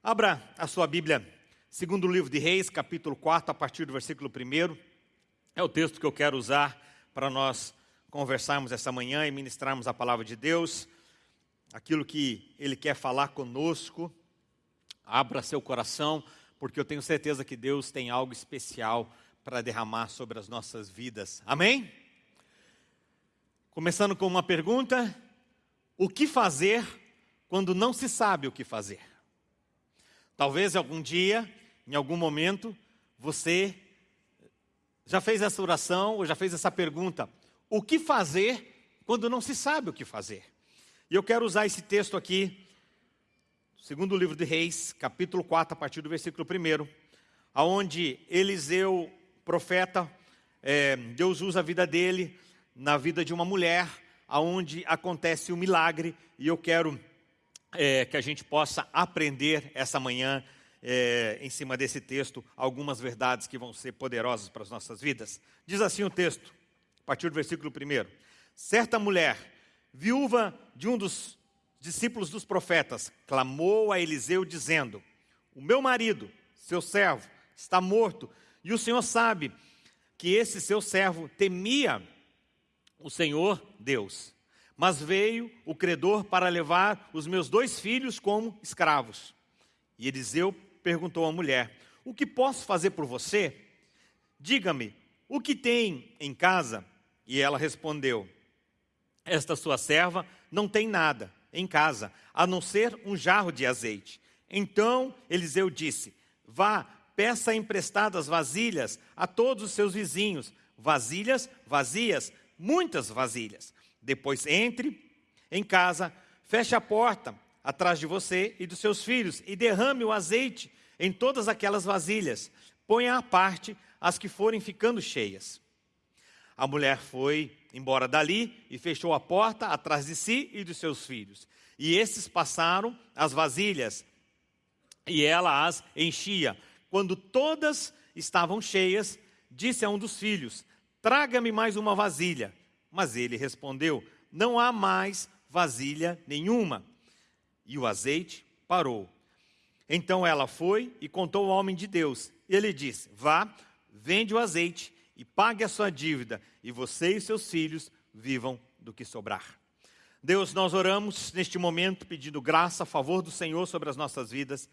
Abra a sua Bíblia, segundo o livro de Reis, capítulo 4, a partir do versículo 1. É o texto que eu quero usar para nós conversarmos essa manhã e ministrarmos a palavra de Deus, aquilo que Ele quer falar conosco. Abra seu coração, porque eu tenho certeza que Deus tem algo especial para derramar sobre as nossas vidas. Amém? Começando com uma pergunta: o que fazer quando não se sabe o que fazer? Talvez algum dia, em algum momento, você já fez essa oração ou já fez essa pergunta: o que fazer quando não se sabe o que fazer? E eu quero usar esse texto aqui, segundo o livro de Reis, capítulo 4, a partir do versículo 1, aonde Eliseu, profeta, é, Deus usa a vida dele na vida de uma mulher, aonde acontece um milagre, e eu quero é, que a gente possa aprender essa manhã, é, em cima desse texto, algumas verdades que vão ser poderosas para as nossas vidas. Diz assim o texto, a partir do versículo 1: Certa mulher, viúva de um dos discípulos dos profetas, clamou a Eliseu, dizendo: O meu marido, seu servo, está morto, e o Senhor sabe que esse seu servo temia o Senhor Deus mas veio o credor para levar os meus dois filhos como escravos. E Eliseu perguntou à mulher: O que posso fazer por você? Diga-me, o que tem em casa? E ela respondeu: Esta sua serva não tem nada em casa, a não ser um jarro de azeite. Então Eliseu disse: Vá, peça emprestadas vasilhas a todos os seus vizinhos, vasilhas vazias, muitas vasilhas. Depois entre em casa, feche a porta atrás de você e dos seus filhos e derrame o azeite em todas aquelas vasilhas. Ponha à parte as que forem ficando cheias. A mulher foi embora dali e fechou a porta atrás de si e dos seus filhos. E esses passaram as vasilhas e ela as enchia. Quando todas estavam cheias, disse a um dos filhos: Traga-me mais uma vasilha. Mas ele respondeu: Não há mais vasilha nenhuma. E o azeite parou. Então ela foi e contou ao homem de Deus. Ele disse: Vá, vende o azeite e pague a sua dívida, e você e seus filhos vivam do que sobrar. Deus, nós oramos neste momento pedindo graça a favor do Senhor sobre as nossas vidas,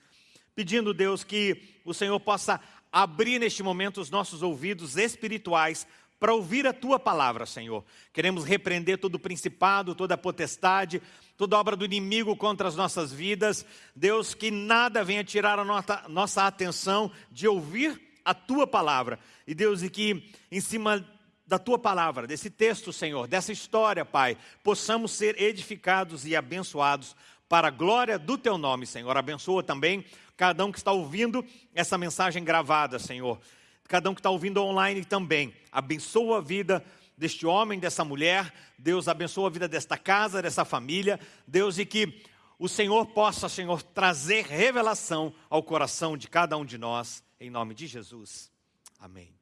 pedindo, Deus, que o Senhor possa abrir neste momento os nossos ouvidos espirituais para ouvir a tua palavra, Senhor. Queremos repreender todo o principado, toda a potestade, toda obra do inimigo contra as nossas vidas. Deus, que nada venha tirar a nossa, nossa atenção de ouvir a tua palavra. E Deus, e que em cima da tua palavra, desse texto, Senhor, dessa história, Pai, possamos ser edificados e abençoados para a glória do teu nome, Senhor. Abençoa também cada um que está ouvindo essa mensagem gravada, Senhor cada um que está ouvindo online também. Abençoa a vida deste homem, dessa mulher. Deus abençoa a vida desta casa, dessa família. Deus, e que o Senhor possa, Senhor, trazer revelação ao coração de cada um de nós, em nome de Jesus. Amém.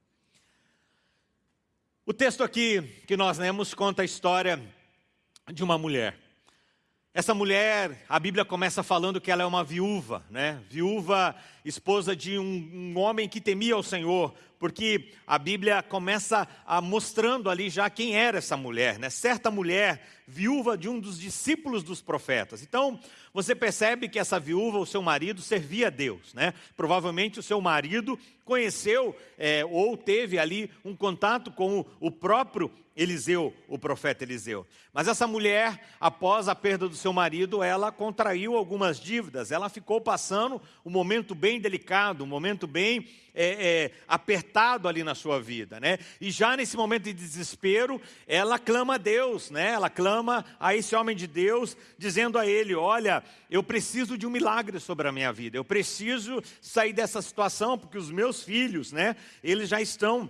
O texto aqui que nós lemos conta a história de uma mulher. Essa mulher, a Bíblia começa falando que ela é uma viúva, né? Viúva, esposa de um, um homem que temia o Senhor, porque a Bíblia começa a mostrando ali já quem era essa mulher, né? Certa mulher, viúva de um dos discípulos dos profetas. Então, você percebe que essa viúva, o seu marido, servia a Deus, né? Provavelmente o seu marido conheceu é, ou teve ali um contato com o próprio Eliseu, o profeta Eliseu. Mas essa mulher, após a perda do seu marido, ela contraiu algumas dívidas. Ela ficou passando um momento bem delicado, um momento bem é, é, apertado ali na sua vida, né? E já nesse momento de desespero, ela clama a Deus, né? Ela clama a esse homem de Deus, dizendo a ele: Olha, eu preciso de um milagre sobre a minha vida. Eu preciso sair dessa situação porque os meus filhos, né? Eles já estão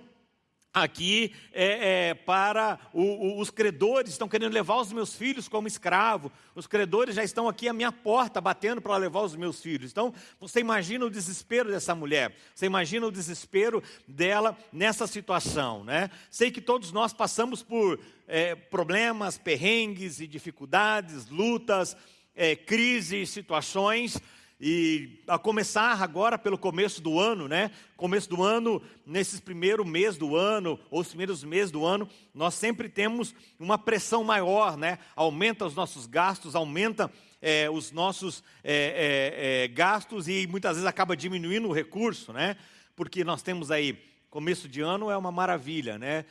aqui é, é, para o, o, os credores, estão querendo levar os meus filhos como escravo, os credores já estão aqui à minha porta batendo para levar os meus filhos. Então, você imagina o desespero dessa mulher, você imagina o desespero dela nessa situação, né? Sei que todos nós passamos por é, problemas, perrengues e dificuldades, lutas, é, crises, situações, E a começar agora pelo começo do ano, né? Começo do ano, nesses primeiros meses do ano, ou os primeiros meses do ano, nós sempre temos uma pressão maior, né? Aumenta os nossos gastos, aumenta é, os nossos é, é, gastos e muitas vezes acaba diminuindo o recurso, né? Porque nós temos aí, começo de ano é uma maravilha, né?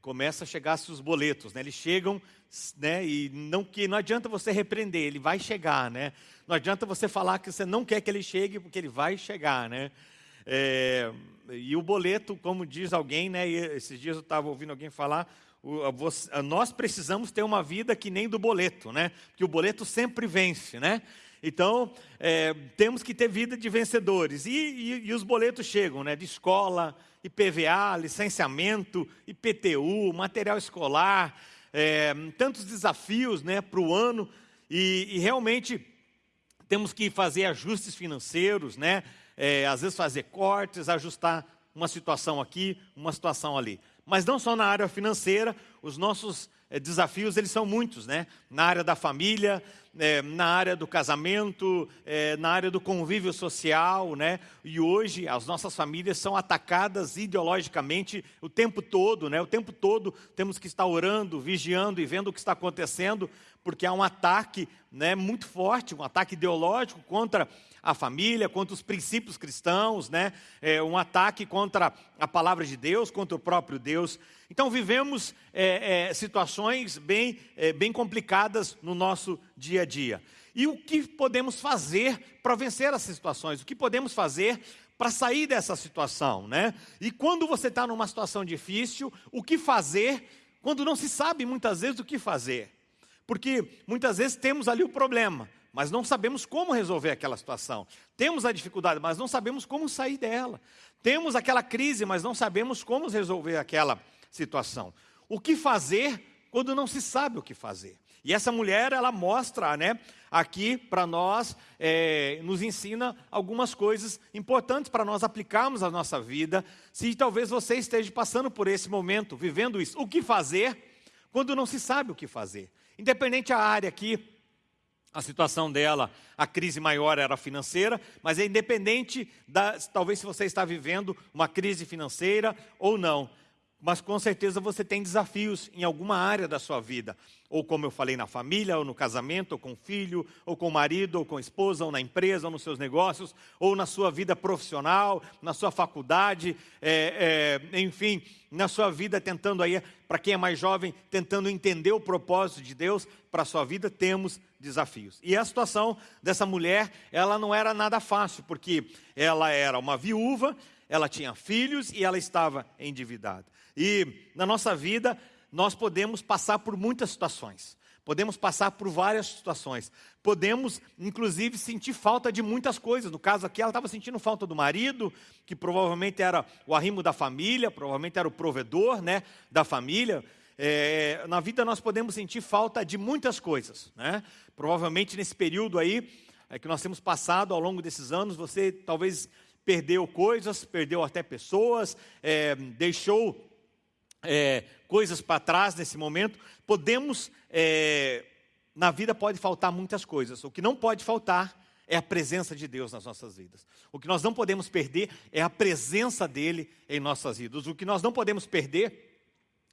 Começa a chegar os boletos, né? Eles chegam, né? E não que não adianta você repreender, ele vai chegar, né? Não adianta você falar que você não quer que ele chegue, porque ele vai chegar, né? É, e o boleto, como diz alguém, né? esses dias eu estava ouvindo alguém falar, nós precisamos ter uma vida que nem do boleto, né? Que o boleto sempre vence, né? Então, é, temos que ter vida de vencedores. E, e, e, os boletos chegam, né? De escola, IPVA, licenciamento, IPTU, material escolar, é, tantos desafios né, para o ano. E, e realmente temos que fazer ajustes financeiros, né? É, às vezes fazer cortes, ajustar uma situação aqui, uma situação ali. Mas não só na área financeira, os nossos desafios eles são muitos, né? Na área da família, é, na área do casamento, é, na área do convívio social, né? E hoje as nossas famílias são atacadas ideologicamente o tempo todo, né? O tempo todo temos que estar orando, vigiando e vendo o que está acontecendo, porque há um ataque né, muito forte, um ataque ideológico contra a família, contra os princípios cristãos, né? É, um ataque contra a palavra de Deus, contra o próprio Deus. Então vivemos é, é, situações bem, é, bem complicadas no nosso dia a dia. E o que podemos fazer para vencer essas situações? O que podemos fazer para sair dessa situação, né? E quando você está numa situação difícil, o que fazer quando não se sabe muitas vezes o que fazer? Porque muitas vezes temos ali o problema, mas não sabemos como resolver aquela situação. Temos a dificuldade, mas não sabemos como sair dela. Temos aquela crise, mas não sabemos como resolver aquela situação. O que fazer quando não se sabe o que fazer? E essa mulher, ela mostra, né, aqui para nós, é, nos ensina algumas coisas importantes para nós aplicarmos à nossa vida. Se talvez você esteja passando por esse momento, vivendo isso, o que fazer quando não se sabe o que fazer? Independente a área aqui, a situação dela, a crise maior era financeira, mas é independente da, talvez se você está vivendo uma crise financeira ou não mas com certeza você tem desafios em alguma área da sua vida, ou como eu falei, na família, ou no casamento, ou com o filho, ou com o marido, ou com a esposa, ou na empresa, ou nos seus negócios, ou na sua vida profissional, na sua faculdade, é, é, enfim, na sua vida tentando aí, para quem é mais jovem, tentando entender o propósito de Deus para a sua vida, temos desafios. E a situação dessa mulher, ela não era nada fácil, porque ela era uma viúva, ela tinha filhos e ela estava endividada. E na nossa vida, nós podemos passar por muitas situações. Podemos passar por várias situações. Podemos, inclusive, sentir falta de muitas coisas. No caso aqui, ela estava sentindo falta do marido, que provavelmente era o arrimo da família, provavelmente era o provedor né, da família. É, na vida nós podemos sentir falta de muitas coisas. Né? Provavelmente nesse período aí é, que nós temos passado ao longo desses anos, você talvez perdeu coisas, perdeu até pessoas, é, deixou é, coisas para trás nesse momento, podemos, é, na vida pode faltar muitas coisas. O que não pode faltar é a presença de Deus nas nossas vidas. O que nós não podemos perder é a presença dele em nossas vidas. O que nós não podemos perder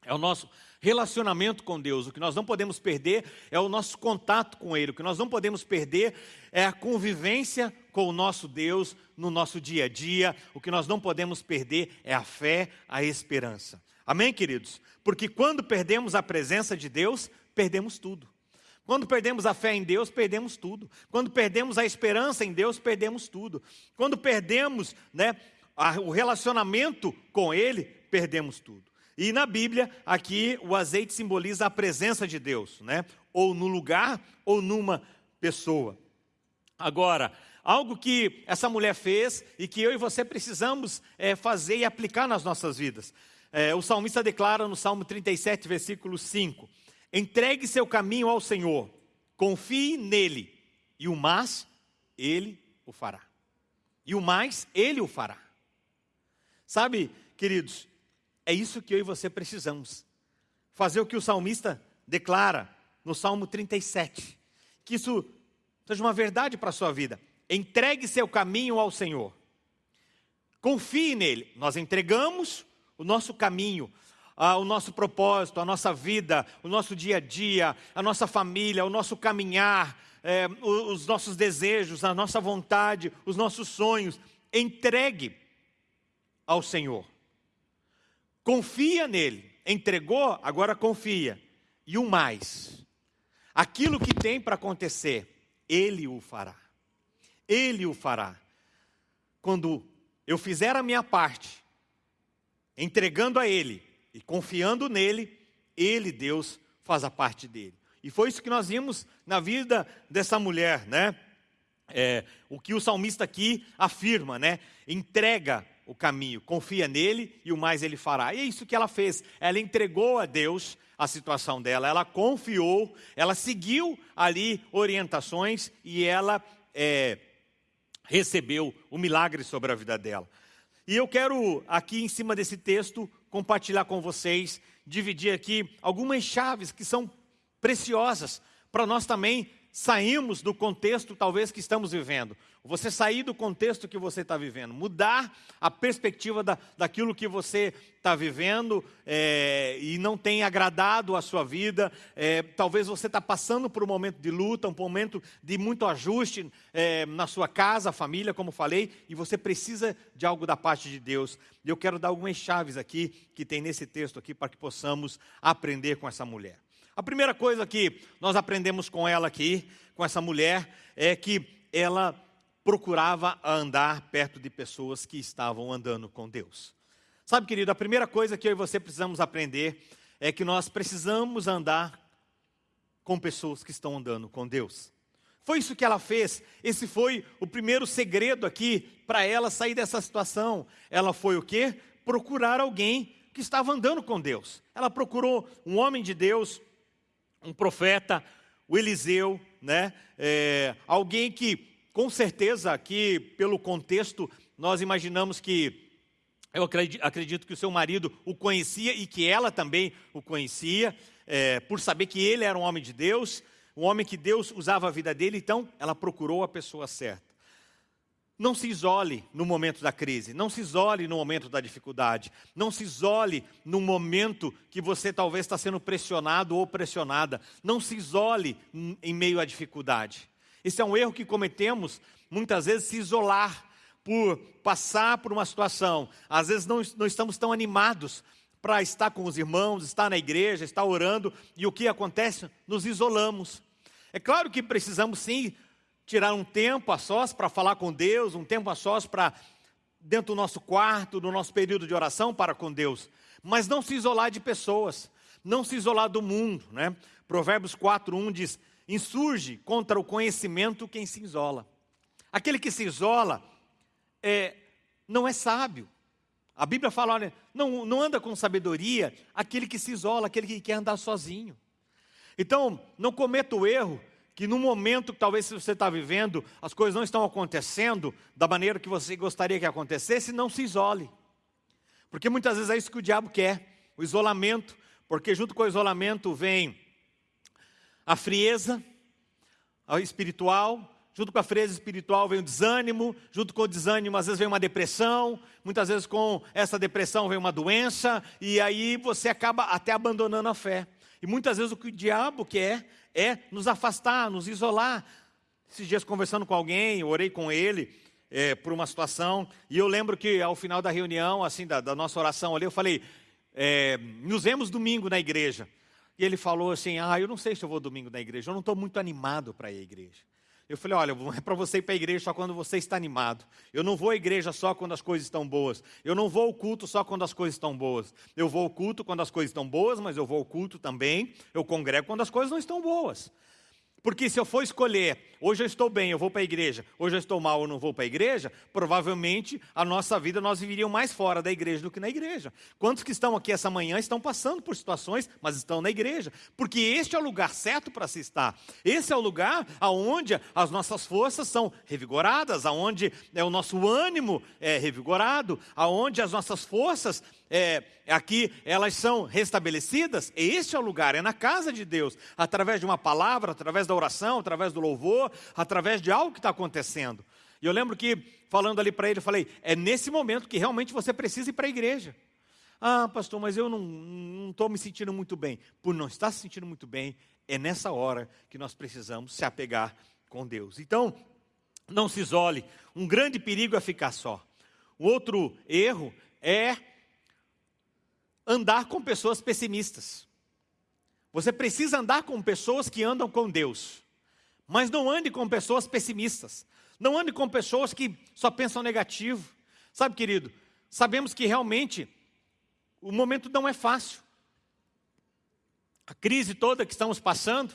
é o nosso relacionamento com Deus. O que nós não podemos perder é o nosso contato com Ele. O que nós não podemos perder é a convivência com o nosso Deus no nosso dia a dia. O que nós não podemos perder é a fé, a esperança. Amém, queridos? Porque quando perdemos a presença de Deus, perdemos tudo. Quando perdemos a fé em Deus, perdemos tudo. Quando perdemos a esperança em Deus, perdemos tudo. Quando perdemos né, a, o relacionamento com Ele, perdemos tudo. E na Bíblia, aqui o azeite simboliza a presença de Deus, né? Ou no lugar ou numa pessoa. Agora, algo que essa mulher fez e que eu e você precisamos é, fazer e aplicar nas nossas vidas. É, o salmista declara no Salmo 37, versículo 5: Entregue seu caminho ao Senhor, confie nele, e o mais ele o fará. E o mais ele o fará. Sabe, queridos, é isso que eu e você precisamos. Fazer o que o salmista declara no Salmo 37. Que isso seja uma verdade para a sua vida. Entregue seu caminho ao Senhor. Confie nele. Nós entregamos o nosso caminho, o nosso propósito, a nossa vida, o nosso dia a dia, a nossa família, o nosso caminhar, é, os nossos desejos, a nossa vontade, os nossos sonhos. Entregue ao Senhor. Confia nele. Entregou, agora confia. E o mais. Aquilo que tem para acontecer, ele o fará. Ele o fará. Quando eu fizer a minha parte, entregando a ele e confiando nele, ele, Deus, faz a parte dele. E foi isso que nós vimos na vida dessa mulher, né? É, o que o salmista aqui afirma, né? Entrega o caminho, confia nele e o mais ele fará. E é isso que ela fez. Ela entregou a Deus a situação dela, ela confiou, ela seguiu ali orientações e ela é, recebeu o milagre sobre a vida dela. E eu quero aqui em cima desse texto compartilhar com vocês, dividir aqui algumas chaves que são preciosas para nós também sairmos do contexto talvez que estamos vivendo. Você sair do contexto que você está vivendo, mudar a perspectiva da, daquilo que você está vivendo é, e não tem agradado a sua vida. É, talvez você está passando por um momento de luta, um momento de muito ajuste é, na sua casa, família, como falei, e você precisa de algo da parte de Deus. E eu quero dar algumas chaves aqui que tem nesse texto aqui para que possamos aprender com essa mulher. A primeira coisa que nós aprendemos com ela aqui, com essa mulher, é que ela procurava andar perto de pessoas que estavam andando com Deus. Sabe, querido, a primeira coisa que eu e você precisamos aprender é que nós precisamos andar com pessoas que estão andando com Deus. Foi isso que ela fez. Esse foi o primeiro segredo aqui para ela sair dessa situação. Ela foi o quê? Procurar alguém que estava andando com Deus. Ela procurou um homem de Deus, um profeta, o Eliseu, né? É, alguém que com certeza aqui, pelo contexto, nós imaginamos que, eu acredito que o seu marido o conhecia e que ela também o conhecia, é, por saber que ele era um homem de Deus, um homem que Deus usava a vida dele, então ela procurou a pessoa certa. Não se isole no momento da crise, não se isole no momento da dificuldade, não se isole no momento que você talvez está sendo pressionado ou pressionada, não se isole em meio à dificuldade. Esse é um erro que cometemos, muitas vezes, se isolar por passar por uma situação. Às vezes não, não estamos tão animados para estar com os irmãos, estar na igreja, estar orando, e o que acontece? Nos isolamos. É claro que precisamos sim tirar um tempo a sós para falar com Deus, um tempo a sós para, dentro do nosso quarto, do nosso período de oração para com Deus, mas não se isolar de pessoas, não se isolar do mundo. Né? Provérbios 4,1 diz: insurge contra o conhecimento quem se isola. Aquele que se isola é, não é sábio. A Bíblia fala, olha, não, não anda com sabedoria aquele que se isola, aquele que quer andar sozinho. Então, não cometa o erro que no momento que talvez você está vivendo, as coisas não estão acontecendo da maneira que você gostaria que acontecesse, não se isole. Porque muitas vezes é isso que o diabo quer, o isolamento, porque junto com o isolamento vem a frieza espiritual, junto com a frieza espiritual vem o desânimo, junto com o desânimo às vezes vem uma depressão, muitas vezes com essa depressão vem uma doença, e aí você acaba até abandonando a fé. E muitas vezes o que o diabo quer é nos afastar, nos isolar. Esses dias conversando com alguém, orei com ele é, por uma situação, e eu lembro que ao final da reunião, assim, da, da nossa oração ali, eu falei, é, nos vemos domingo na igreja. E ele falou assim: Ah, eu não sei se eu vou domingo na igreja, eu não estou muito animado para ir à igreja. Eu falei: Olha, é para você ir para a igreja só quando você está animado. Eu não vou à igreja só quando as coisas estão boas. Eu não vou ao culto só quando as coisas estão boas. Eu vou ao culto quando as coisas estão boas, mas eu vou ao culto também. Eu congrego quando as coisas não estão boas. Porque se eu for escolher, hoje eu estou bem, eu vou para a igreja, hoje eu estou mal, eu não vou para a igreja, provavelmente a nossa vida nós viveríamos mais fora da igreja do que na igreja. Quantos que estão aqui essa manhã estão passando por situações, mas estão na igreja? Porque este é o lugar certo para se estar. Esse é o lugar aonde as nossas forças são revigoradas, aonde é o nosso ânimo é revigorado, aonde as nossas forças é, aqui elas são restabelecidas, este é o lugar, é na casa de Deus, através de uma palavra, através da oração, através do louvor, através de algo que está acontecendo. E eu lembro que, falando ali para ele, eu falei: é nesse momento que realmente você precisa ir para a igreja. Ah, pastor, mas eu não estou me sentindo muito bem. Por não estar se sentindo muito bem, é nessa hora que nós precisamos se apegar com Deus. Então, não se isole. Um grande perigo é ficar só. O outro erro é andar com pessoas pessimistas. Você precisa andar com pessoas que andam com Deus. Mas não ande com pessoas pessimistas. Não ande com pessoas que só pensam negativo. Sabe, querido, sabemos que realmente o momento não é fácil. A crise toda que estamos passando,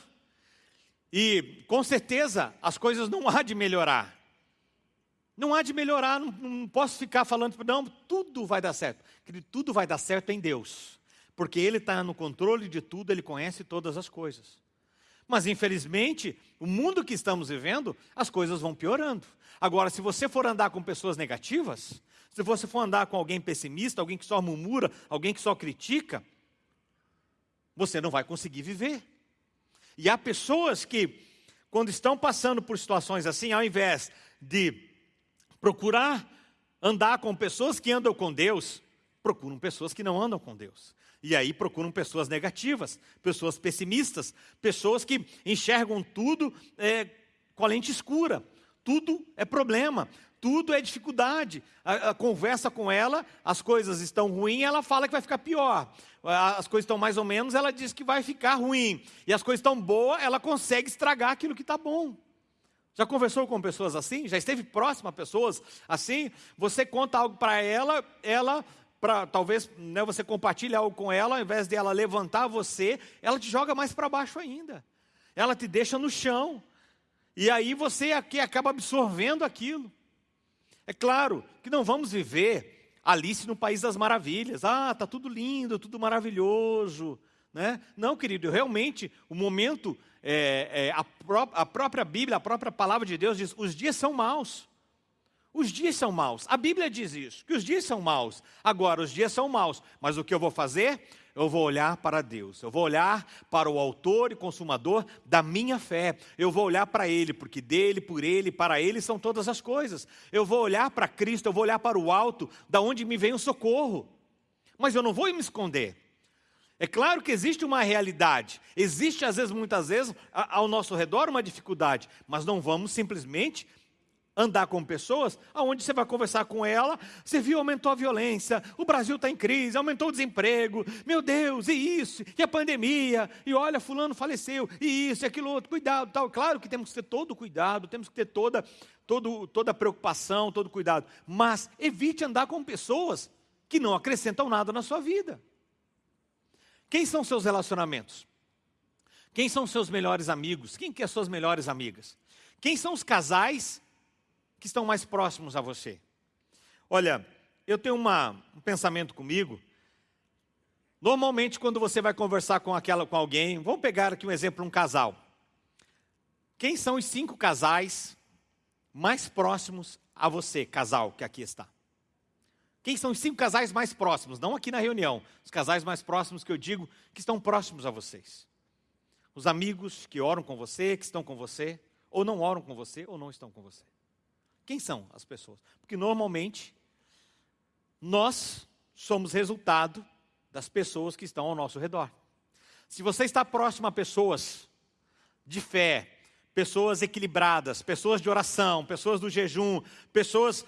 e com certeza as coisas não há de melhorar. Não há de melhorar, não, não posso ficar falando, não, tudo vai dar certo. Querido, tudo vai dar certo em Deus. Porque Ele está no controle de tudo, Ele conhece todas as coisas. Mas infelizmente, o mundo que estamos vivendo, as coisas vão piorando. Agora, se você for andar com pessoas negativas, se você for andar com alguém pessimista, alguém que só murmura, alguém que só critica, você não vai conseguir viver. E há pessoas que, quando estão passando por situações assim, ao invés de procurar andar com pessoas que andam com Deus, procuram pessoas que não andam com Deus. E aí procuram pessoas negativas, pessoas pessimistas, pessoas que enxergam tudo é, com a lente escura. Tudo é problema, tudo é dificuldade. A, a, conversa com ela, as coisas estão ruins, ela fala que vai ficar pior. As coisas estão mais ou menos, ela diz que vai ficar ruim. E as coisas estão boas, ela consegue estragar aquilo que está bom. Já conversou com pessoas assim? Já esteve próximo a pessoas assim? Você conta algo para ela, ela para talvez né, você compartilhe algo com ela, ao invés de ela levantar você, ela te joga mais para baixo ainda. Ela te deixa no chão. E aí você aqui acaba absorvendo aquilo. É claro que não vamos viver Alice no País das Maravilhas. Ah, tá tudo lindo, tudo maravilhoso. Né? Não, querido, realmente o momento, é, é, a, pró a própria Bíblia, a própria palavra de Deus diz: os dias são maus. Os dias são maus. A Bíblia diz isso, que os dias são maus. Agora, os dias são maus. Mas o que eu vou fazer? eu vou olhar para Deus, eu vou olhar para o autor e consumador da minha fé, eu vou olhar para Ele, porque dele, por Ele, para Ele são todas as coisas. Eu vou olhar para Cristo, eu vou olhar para o alto, da onde me vem o socorro. Mas eu não vou me esconder. É claro que existe uma realidade, existe às vezes, muitas vezes, ao nosso redor uma dificuldade, mas não vamos simplesmente andar com pessoas aonde você vai conversar com ela, você viu, aumentou a violência, o Brasil está em crise, aumentou o desemprego, meu Deus, e isso, e a pandemia, e olha, fulano faleceu, e isso, e aquilo outro, cuidado, tal. Claro que temos que ter todo o cuidado, temos que ter toda, todo, toda a preocupação, todo o cuidado, mas evite andar com pessoas que não acrescentam nada na sua vida. Quem são seus relacionamentos? Quem são seus melhores amigos? Quem que é suas melhores amigas? Quem são os casais que estão mais próximos a você. Olha, eu tenho uma, um pensamento comigo. Normalmente, quando você vai conversar com aquela com alguém, vamos pegar aqui um exemplo, um casal. Quem são os cinco casais mais próximos a você, casal que aqui está? Quem são os cinco casais mais próximos? Não aqui na reunião, os casais mais próximos que eu digo que estão próximos a vocês. Os amigos que oram com você, que estão com você, ou não oram com você, ou não estão com você. Quem são as pessoas? Porque normalmente nós somos resultado das pessoas que estão ao nosso redor. Se você está próximo a pessoas de fé, pessoas equilibradas, pessoas de oração, pessoas do jejum, pessoas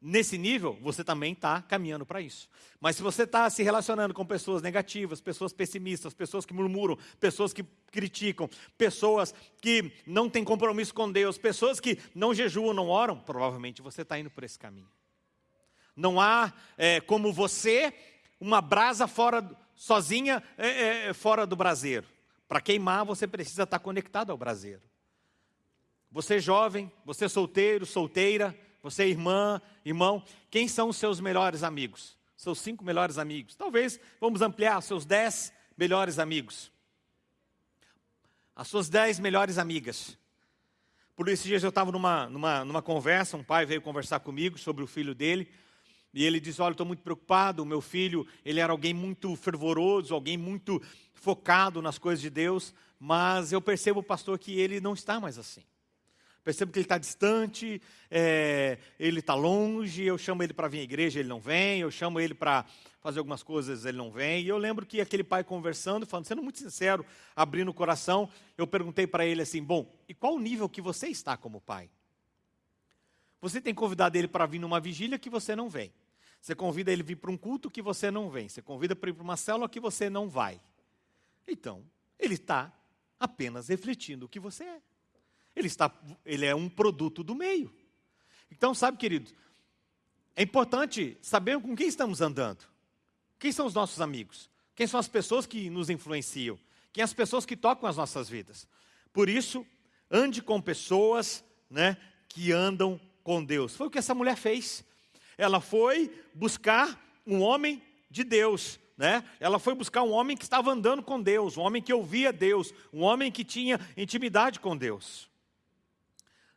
nesse nível, você também está caminhando para isso. Mas se você está se relacionando com pessoas negativas, pessoas pessimistas, pessoas que murmuram, pessoas que criticam, pessoas que não têm compromisso com Deus, pessoas que não jejuam, não oram, provavelmente você está indo por esse caminho. Não há é, como você uma brasa fora, sozinha, é, é, fora do braseiro. Para queimar, você precisa estar tá conectado ao braseiro. Você jovem, você solteiro, solteira, você irmã, irmão, quem são os seus melhores amigos? Seus cinco melhores amigos. Talvez vamos ampliar, seus dez melhores amigos. As suas dez melhores amigas. Por esses dias eu estava numa, numa, numa conversa, um pai veio conversar comigo sobre o filho dele, E ele disse: Olha, estou muito preocupado. O meu filho, ele era alguém muito fervoroso, alguém muito focado nas coisas de Deus, mas eu percebo, pastor, que ele não está mais assim. Percebo que ele está distante, é, ele está longe. Eu chamo ele para vir à igreja, ele não vem. Eu chamo ele para fazer algumas coisas, ele não vem. E eu lembro que aquele pai conversando, falando, sendo muito sincero, abrindo o coração, eu perguntei para ele assim: Bom, e qual o nível que você está como pai? Você tem convidado ele para vir numa vigília que você não vem. Você convida ele vir para um culto que você não vem. Você convida para ir para uma célula que você não vai. Então, ele está apenas refletindo o que você é. Ele, está, ele é um produto do meio. Então, sabe, querido, é importante saber com quem estamos andando. Quem são os nossos amigos? Quem são as pessoas que nos influenciam? Quem são as pessoas que tocam as nossas vidas? Por isso, ande com pessoas né, que andam com Deus. Foi o que essa mulher fez. Ela foi buscar um homem de Deus. Né? Ela foi buscar um homem que estava andando com Deus, um homem que ouvia Deus, um homem que tinha intimidade com Deus.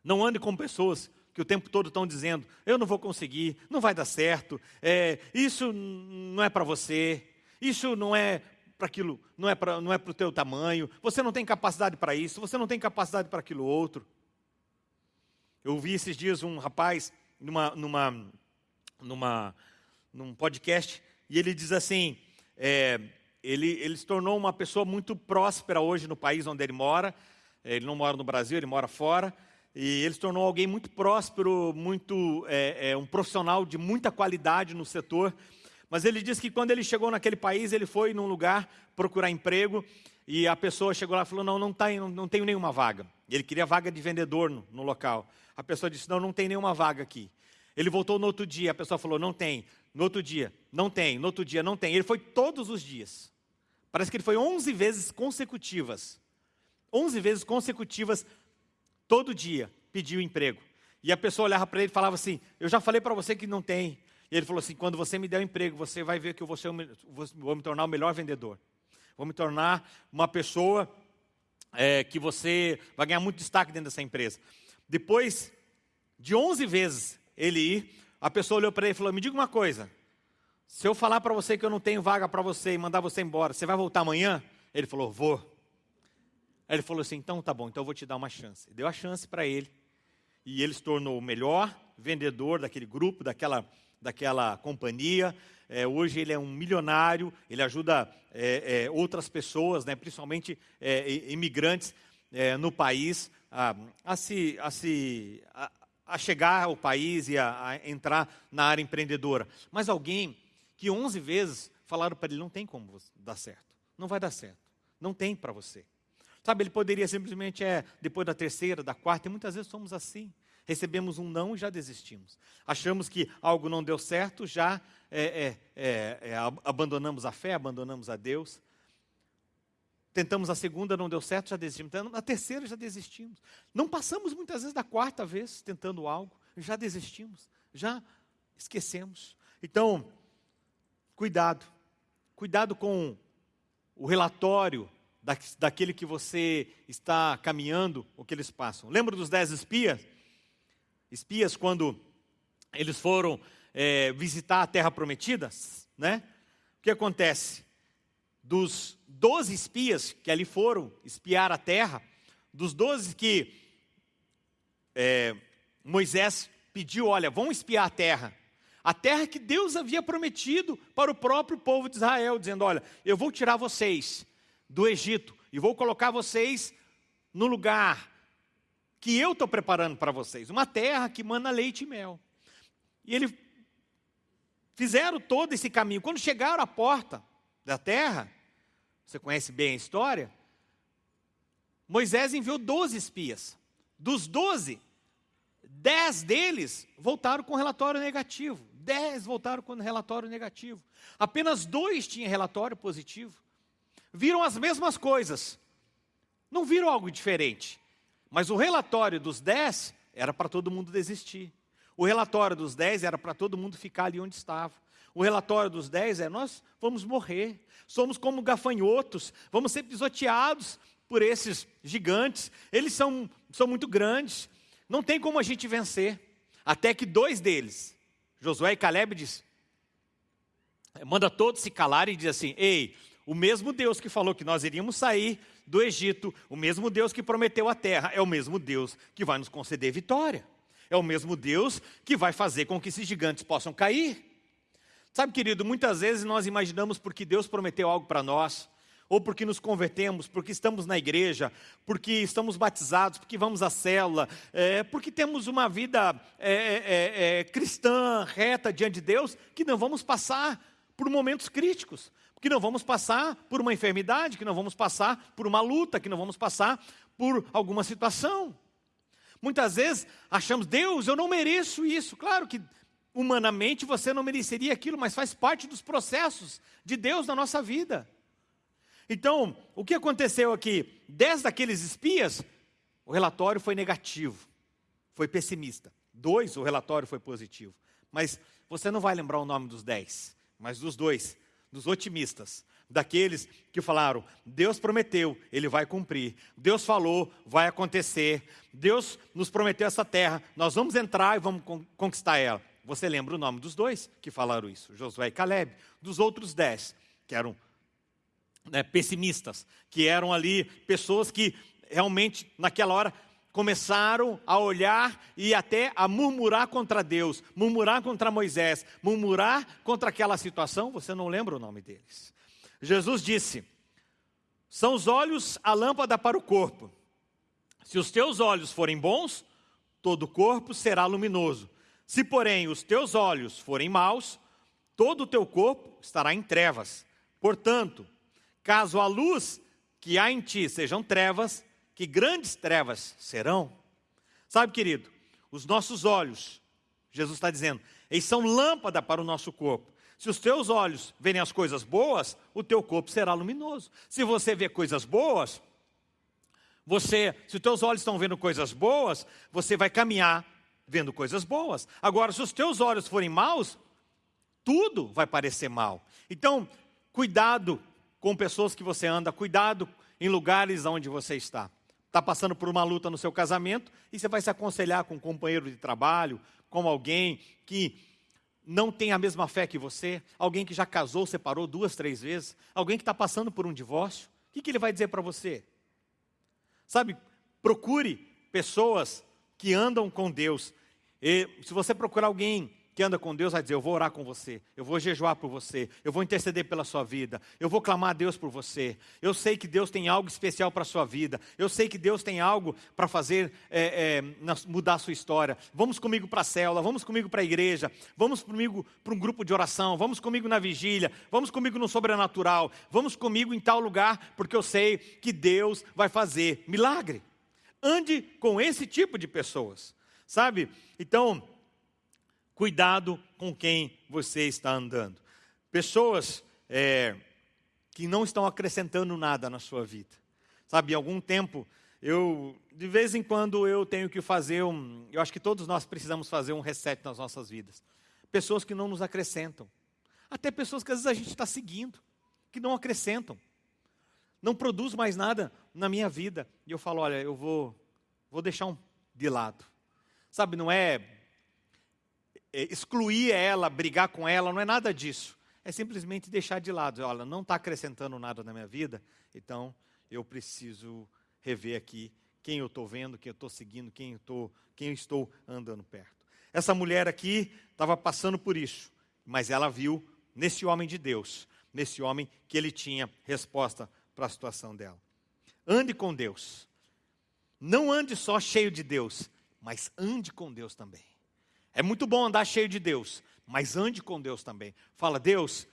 Não ande com pessoas que o tempo todo estão dizendo: eu não vou conseguir, não vai dar certo, é, isso não é para você, isso não é para aquilo, não é para não é o teu tamanho, você não tem capacidade para isso, você não tem capacidade para aquilo outro. Eu vi esses dias um rapaz numa, numa, numa, num podcast e ele diz assim: é, ele, ele se tornou uma pessoa muito próspera hoje no país onde ele mora. Ele não mora no Brasil, ele mora fora. E ele se tornou alguém muito próspero, muito é, é, um profissional de muita qualidade no setor. Mas ele disse que quando ele chegou naquele país, ele foi num lugar procurar emprego e a pessoa chegou lá e falou: Não, não, tá, não, não tenho nenhuma vaga. Ele queria vaga de vendedor no, no local. A pessoa disse: Não, não tem nenhuma vaga aqui. Ele voltou no outro dia, a pessoa falou: Não tem. No outro dia, não tem. No outro dia, não tem. Ele foi todos os dias. Parece que ele foi 11 vezes consecutivas. 11 vezes consecutivas todo dia pediu emprego. E a pessoa olhava para ele e falava assim: Eu já falei para você que não tem. E ele falou assim: Quando você me der um emprego, você vai ver que eu vou, ser, vou me tornar o melhor vendedor. Vou me tornar uma pessoa é, que você vai ganhar muito destaque dentro dessa empresa. Depois de 11 vezes ele ir, a pessoa olhou para ele e falou: Me diga uma coisa. Se eu falar para você que eu não tenho vaga para você e mandar você embora, você vai voltar amanhã? Ele falou: Vou. Aí ele falou assim: então tá bom, então eu vou te dar uma chance. Deu a chance para ele. E ele se tornou o melhor vendedor daquele grupo, daquela, daquela companhia. É, hoje ele é um milionário, ele ajuda é, é, outras pessoas, né, principalmente é, imigrantes é, no país, a, a se, a, se a, a, chegar ao país e a, a entrar na área empreendedora. Mas alguém que 11 vezes falaram para ele: não tem como dar certo, não vai dar certo, não tem para você. Sabe, ele poderia simplesmente, é, depois da terceira, da quarta, e muitas vezes somos assim. Recebemos um não e já desistimos. Achamos que algo não deu certo, já é, é, é, é abandonamos a fé, abandonamos a Deus. Tentamos a segunda, não deu certo, já desistimos. Na terceira, já desistimos. Não passamos muitas vezes da quarta vez tentando algo, já desistimos, já esquecemos. Então, cuidado. Cuidado com o relatório da, daquele que você está caminhando, o que eles passam. Lembra dos dez espias? Espias, quando eles foram é, visitar a terra prometida, né? O que acontece? Dos doze espias que ali foram espiar a terra, dos doze que é, Moisés pediu, olha, vão espiar a terra. A terra que Deus havia prometido para o próprio povo de Israel, dizendo: Olha, eu vou tirar vocês do Egito e vou colocar vocês no lugar que eu estou preparando para vocês, uma terra que manda leite e mel. E eles fizeram todo esse caminho. Quando chegaram à porta da terra, você conhece bem a história, Moisés enviou 12 espias. Dos 12, 10 deles voltaram com relatório negativo. 10 voltaram com relatório negativo. Apenas dois tinham relatório positivo viram as mesmas coisas, não viram algo diferente. Mas o relatório dos dez era para todo mundo desistir. O relatório dos dez era para todo mundo ficar ali onde estava. O relatório dos dez é: nós vamos morrer, somos como gafanhotos, vamos ser pisoteados por esses gigantes, eles são, são muito grandes, não tem como a gente vencer. Até que dois deles, Josué e Caleb, diz: manda todos se calarem e diz assim: Ei, o mesmo Deus que falou que nós iríamos sair do Egito, o mesmo Deus que prometeu a terra, é o mesmo Deus que vai nos conceder vitória. É o mesmo Deus que vai fazer com que esses gigantes possam cair. Sabe, querido, muitas vezes nós imaginamos porque Deus prometeu algo para nós, ou porque nos convertemos, porque estamos na igreja, porque estamos batizados, porque vamos à célula, é, porque temos uma vida é, é, é cristã, reta diante de Deus, que não vamos passar por momentos críticos, que não vamos passar por uma enfermidade, que não vamos passar por uma luta, que não vamos passar por alguma situação. Muitas vezes achamos, Deus, eu não mereço isso. Claro que humanamente você não mereceria aquilo, mas faz parte dos processos de Deus na nossa vida. Então, o que aconteceu aqui? Dez daqueles espias, o relatório foi negativo, foi pessimista. Dois, o relatório foi positivo. Mas você não vai lembrar o nome dos dez, mas dos dois dos otimistas, daqueles que falaram: Deus prometeu, Ele vai cumprir. Deus falou, vai acontecer. Deus nos prometeu essa terra, nós vamos entrar e vamos conquistar ela. Você lembra o nome dos dois que falaram isso? Josué e Caleb. Dos outros dez, que eram né, pessimistas, que eram ali pessoas que realmente, naquela hora, começaram a olhar e até a murmurar contra Deus, murmurar contra Moisés, murmurar contra aquela situação, você não lembra o nome deles. Jesus disse: São os olhos a lâmpada para o corpo. Se os teus olhos forem bons, todo o corpo será luminoso. Se, porém, os teus olhos forem maus, todo o teu corpo estará em trevas. Portanto, caso a luz que há em ti sejam trevas, que grandes trevas serão. Sabe, querido, os nossos olhos, Jesus está dizendo, eles são lâmpada para o nosso corpo. Se os teus olhos verem as coisas boas, o teu corpo será luminoso. Se você vê coisas boas, você, se os teus olhos estão vendo coisas boas, você vai caminhar vendo coisas boas. Agora, se os teus olhos forem maus, tudo vai parecer mal. Então, cuidado com pessoas que você anda, cuidado em lugares onde você está está passando por uma luta no seu casamento e você vai se aconselhar com um companheiro de trabalho, com alguém que não tem a mesma fé que você, alguém que já casou, separou duas, três vezes, alguém que está passando por um divórcio, o que, que ele vai dizer para você? Sabe, procure pessoas que andam com Deus. E se você procurar alguém que anda com Deus vai dizer: Eu vou orar com você, eu vou jejuar por você, eu vou interceder pela sua vida, eu vou clamar a Deus por você. Eu sei que Deus tem algo especial para a sua vida, eu sei que Deus tem algo para fazer é, é, mudar a sua história. Vamos comigo para a célula, vamos comigo para a igreja, vamos comigo para um grupo de oração, vamos comigo na vigília, vamos comigo no sobrenatural, vamos comigo em tal lugar, porque eu sei que Deus vai fazer milagre. Ande com esse tipo de pessoas, sabe? Então, Cuidado com quem você está andando. Pessoas é, que não estão acrescentando nada na sua vida. Sabe, algum tempo, eu, de vez em quando, eu tenho que fazer um. Eu acho que todos nós precisamos fazer um reset nas nossas vidas. Pessoas que não nos acrescentam. Até pessoas que às vezes a gente está seguindo, que não acrescentam. Não produz mais nada na minha vida. E eu falo, olha, eu vou, vou deixar um de lado. Sabe, não é, excluir ela, brigar com ela, não é nada disso. É simplesmente deixar de lado. Olha, não está acrescentando nada na minha vida, então eu preciso rever aqui quem eu estou vendo, quem eu estou seguindo, quem eu, tô, quem eu estou andando perto. Essa mulher aqui estava passando por isso, mas ela viu nesse homem de Deus, nesse homem que ele tinha resposta para a situação dela. Ande com Deus. Não ande só cheio de Deus, mas ande com Deus também. É muito bom andar cheio de Deus, mas ande com Deus também. Fala, Deus,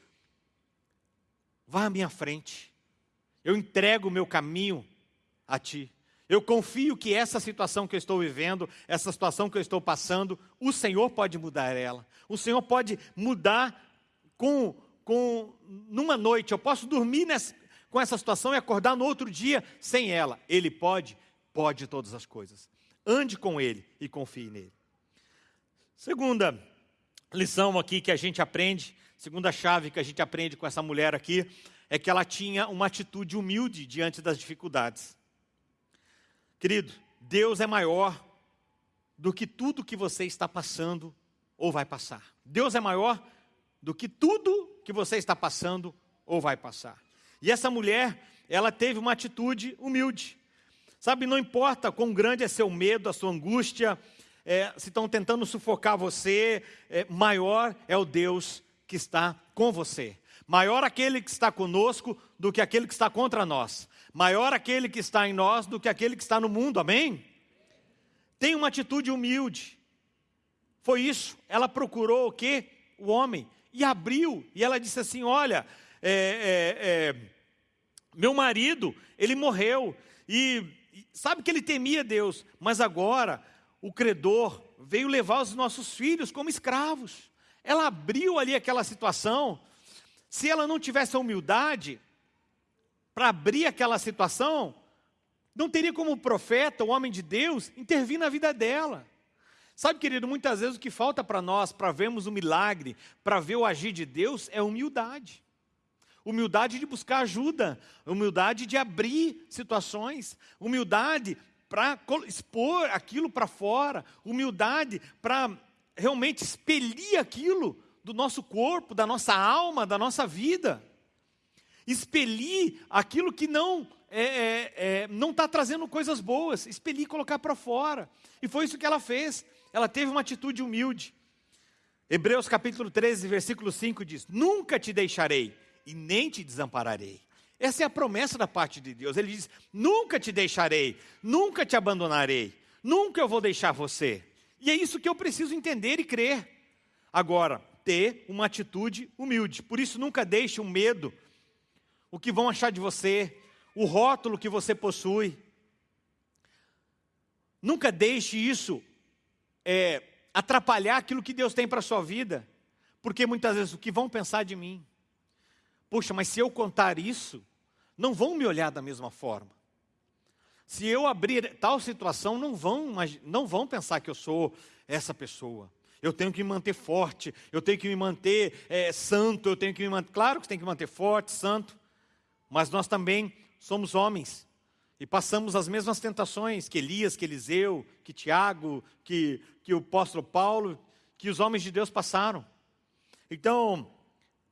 vá à minha frente. Eu entrego o meu caminho a Ti. Eu confio que essa situação que eu estou vivendo, essa situação que eu estou passando, o Senhor pode mudar ela. O Senhor pode mudar com, com numa noite. Eu posso dormir nessa, com essa situação e acordar no outro dia sem ela. Ele pode, pode todas as coisas. Ande com Ele e confie nele. Segunda lição aqui que a gente aprende, segunda chave que a gente aprende com essa mulher aqui, é que ela tinha uma atitude humilde diante das dificuldades. Querido, Deus é maior do que tudo que você está passando ou vai passar. Deus é maior do que tudo que você está passando ou vai passar. E essa mulher, ela teve uma atitude humilde. Sabe, não importa quão grande é seu medo, a sua angústia, é, se estão tentando sufocar você, é, maior é o Deus que está com você. Maior aquele que está conosco do que aquele que está contra nós. Maior aquele que está em nós do que aquele que está no mundo, amém? Tem uma atitude humilde. Foi isso. Ela procurou o quê? O homem. E abriu. E ela disse assim: Olha, é, é, é, meu marido, ele morreu. E sabe que ele temia Deus. Mas agora, o credor veio levar os nossos filhos como escravos. Ela abriu ali aquela situação. Se ela não tivesse a humildade para abrir aquela situação, não teria como profeta, o homem de Deus, intervir na vida dela. Sabe, querido, muitas vezes o que falta para nós, para vermos o milagre, para ver o agir de Deus, é humildade. Humildade de buscar ajuda, humildade de abrir situações, humildade para expor aquilo para fora, humildade para realmente expelir aquilo do nosso corpo, da nossa alma, da nossa vida. Expelir aquilo que não é, é, é, não está trazendo coisas boas, expelir e colocar para fora. E foi isso que ela fez. Ela teve uma atitude humilde. Hebreus capítulo 13, versículo 5 diz: Nunca te deixarei e nem te desampararei. Essa é a promessa da parte de Deus. Ele diz: Nunca te deixarei, nunca te abandonarei, nunca eu vou deixar você. E é isso que eu preciso entender e crer. Agora, ter uma atitude humilde. Por isso, nunca deixe o medo, o que vão achar de você, o rótulo que você possui. Nunca deixe isso é, atrapalhar aquilo que Deus tem para a sua vida. Porque muitas vezes o que vão pensar de mim? Poxa, mas se eu contar isso, não vão me olhar da mesma forma. Se eu abrir tal situação, não vão, não vão pensar que eu sou essa pessoa. Eu tenho que me manter forte, eu tenho que me manter é, santo, eu tenho que me manter. Claro que tem que me manter forte, santo, mas nós também somos homens e passamos as mesmas tentações que Elias, que Eliseu, que Tiago, que, que o apóstolo Paulo, que os homens de Deus passaram. Então,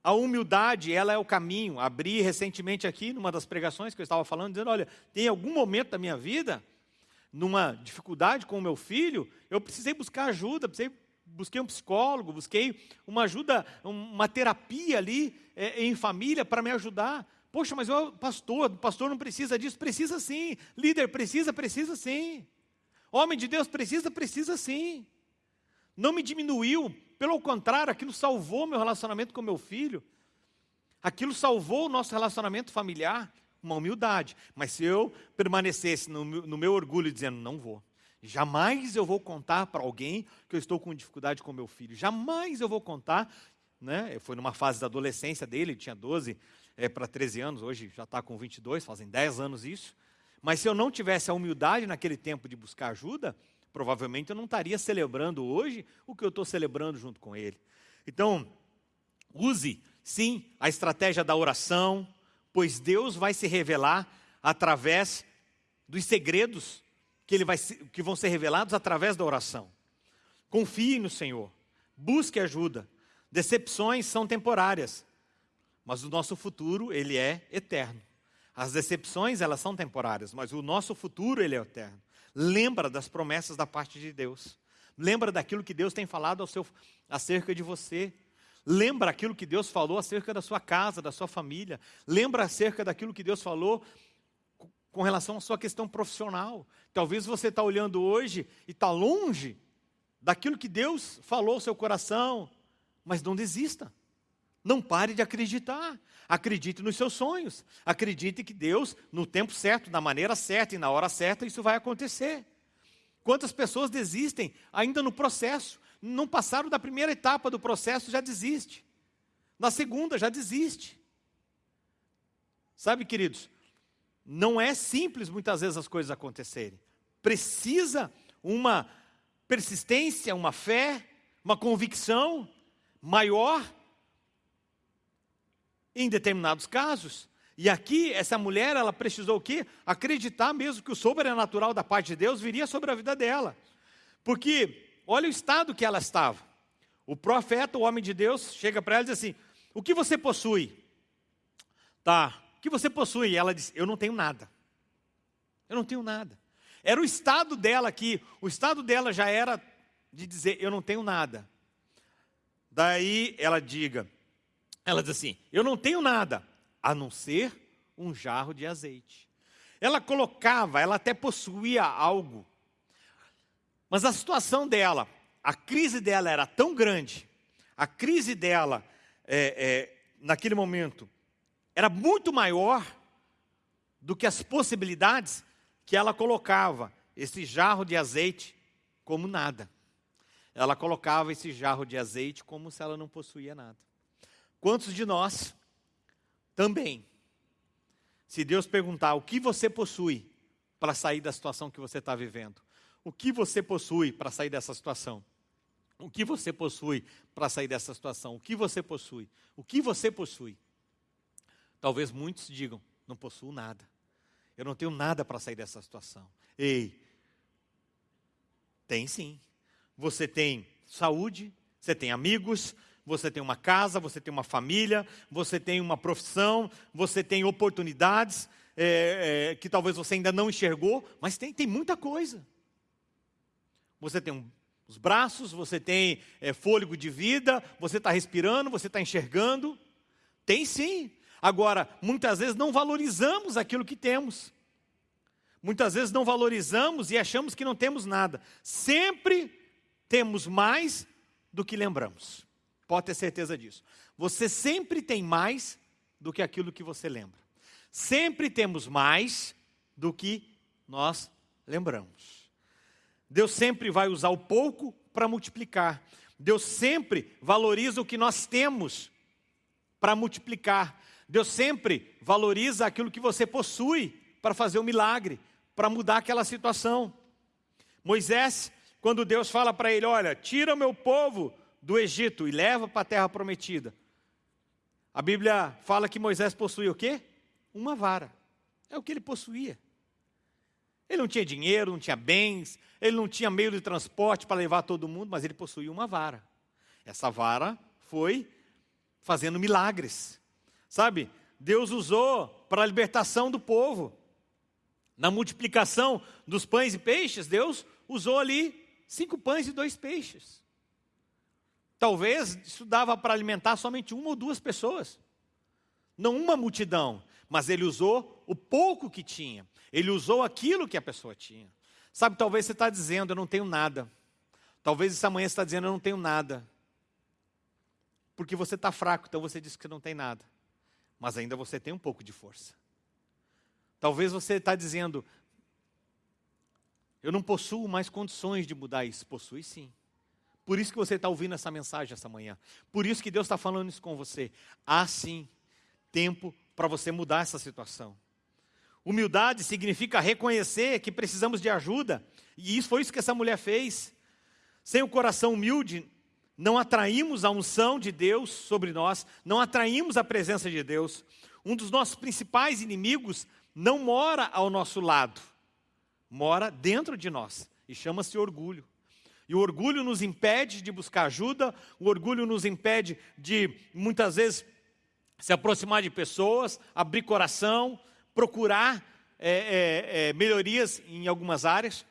a humildade, ela é o caminho. Abri recentemente aqui, numa das pregações que eu estava falando, dizendo, olha, tem algum momento da minha vida, numa dificuldade com o meu filho, eu precisei buscar ajuda, precisei, busquei um psicólogo, busquei uma ajuda, uma terapia ali é, em família para me ajudar. Poxa, mas eu, pastor, pastor não precisa disso, precisa sim. Líder precisa, precisa sim. Homem de Deus precisa, precisa sim. Não me diminuiu, pelo contrário, aquilo salvou meu relacionamento com meu filho. Aquilo salvou o nosso relacionamento familiar, uma humildade. Mas se eu permanecesse no, no meu orgulho dizendo, não vou, jamais eu vou contar para alguém que eu estou com dificuldade com meu filho, jamais eu vou contar. Né? Foi numa fase da adolescência dele, ele tinha 12 é, para 13 anos, hoje já está com 22, fazem 10 anos isso. Mas se eu não tivesse a humildade naquele tempo de buscar ajuda, provavelmente eu não estaria celebrando hoje o que eu estou celebrando junto com ele. Então, use sim a estratégia da oração, pois Deus vai se revelar através dos segredos que, ele vai, que vão ser revelados através da oração. Confie no Senhor, busque ajuda. Decepções são temporárias, mas o nosso futuro ele é eterno. As decepções elas são temporárias, mas o nosso futuro ele é eterno. Lembra das promessas da parte de Deus. Lembra daquilo que Deus tem falado ao seu, acerca de você. Lembra aquilo que Deus falou acerca da sua casa, da sua família. Lembra acerca daquilo que Deus falou com relação à sua questão profissional. Talvez você está olhando hoje e está longe daquilo que Deus falou ao seu coração, mas não desista. Não pare de acreditar. Acredite nos seus sonhos. Acredite que Deus, no tempo certo, na maneira certa e na hora certa, isso vai acontecer. Quantas pessoas desistem ainda no processo? Não passaram da primeira etapa do processo, já desiste. Na segunda, já desiste. Sabe, queridos, não é simples muitas vezes as coisas acontecerem. Precisa uma persistência, uma fé, uma convicção maior em determinados casos. E aqui, essa mulher, ela precisou o quê? Acreditar mesmo que o sobrenatural da parte de Deus viria sobre a vida dela. Porque, olha o estado que ela estava. O profeta, o homem de Deus, chega para ela e diz assim: O que você possui? Tá. O que você possui? Ela disse: Eu não tenho nada. Eu não tenho nada. Era o estado dela aqui. O estado dela já era de dizer: Eu não tenho nada. Daí ela diga, ela diz assim: Eu não tenho nada a não ser um jarro de azeite. Ela colocava, ela até possuía algo, mas a situação dela, a crise dela era tão grande, a crise dela, é, é, naquele momento, era muito maior do que as possibilidades que ela colocava esse jarro de azeite como nada. Ela colocava esse jarro de azeite como se ela não possuía nada. Quantos de nós também, se Deus perguntar o que você possui para sair da situação que você está vivendo, o que você possui para sair dessa situação? O que você possui para sair dessa situação? O que você possui? O que você possui? Talvez muitos digam: não possuo nada. Eu não tenho nada para sair dessa situação. Ei, tem sim. Você tem saúde, você tem amigos, você tem uma casa, você tem uma família, você tem uma profissão, você tem oportunidades é, é, que talvez você ainda não enxergou, mas tem, tem muita coisa. Você tem um, os braços, você tem é, fôlego de vida, você está respirando, você está enxergando. Tem sim. Agora, muitas vezes não valorizamos aquilo que temos. Muitas vezes não valorizamos e achamos que não temos nada. Sempre temos mais do que lembramos. Pode ter certeza disso. Você sempre tem mais do que aquilo que você lembra. Sempre temos mais do que nós lembramos. Deus sempre vai usar o pouco para multiplicar. Deus sempre valoriza o que nós temos para multiplicar. Deus sempre valoriza aquilo que você possui para fazer o um milagre, para mudar aquela situação. Moisés, quando Deus fala para ele: Olha, tira o meu povo do Egito e leva para a terra prometida. A Bíblia fala que Moisés possuía o quê? Uma vara. É o que ele possuía. Ele não tinha dinheiro, não tinha bens, ele não tinha meio de transporte para levar todo mundo, mas ele possuía uma vara. Essa vara foi fazendo milagres. Sabe? Deus usou para a libertação do povo. Na multiplicação dos pães e peixes, Deus usou ali cinco pães e dois peixes. Talvez isso dava para alimentar somente uma ou duas pessoas, não uma multidão, mas ele usou o pouco que tinha, ele usou aquilo que a pessoa tinha. Sabe, talvez você está dizendo, eu não tenho nada. Talvez essa manhã você está dizendo, eu não tenho nada. Porque você está fraco, então você disse que não tem nada. Mas ainda você tem um pouco de força. Talvez você está dizendo, eu não possuo mais condições de mudar isso. Possui sim. Por isso que você está ouvindo essa mensagem essa manhã. Por isso que Deus está falando isso com você. Há sim tempo para você mudar essa situação. Humildade significa reconhecer que precisamos de ajuda. E isso foi isso que essa mulher fez. Sem o coração humilde, não atraímos a unção de Deus sobre nós, não atraímos a presença de Deus. Um dos nossos principais inimigos não mora ao nosso lado, mora dentro de nós e chama-se orgulho. E o orgulho nos impede de buscar ajuda, o orgulho nos impede de, muitas vezes, se aproximar de pessoas, abrir coração, procurar é, é, é, melhorias em algumas áreas.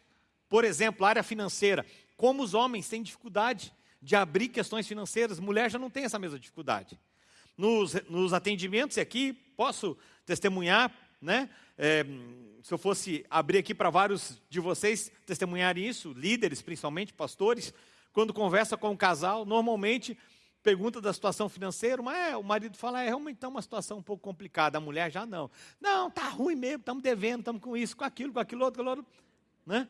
Por exemplo, a área financeira. Como os homens têm dificuldade de abrir questões financeiras, mulher já não tem essa mesma dificuldade. Nos, nos atendimentos, e aqui posso testemunhar, né? É, se eu fosse abrir aqui para vários de vocês testemunharem isso, líderes principalmente, pastores, quando conversa com um casal, normalmente pergunta da situação financeira, mas é, o marido fala, é realmente está uma situação um pouco complicada, a mulher já não. Não, está ruim mesmo, estamos devendo, estamos com isso, com aquilo, com aquilo outro, aquilo outro. Né?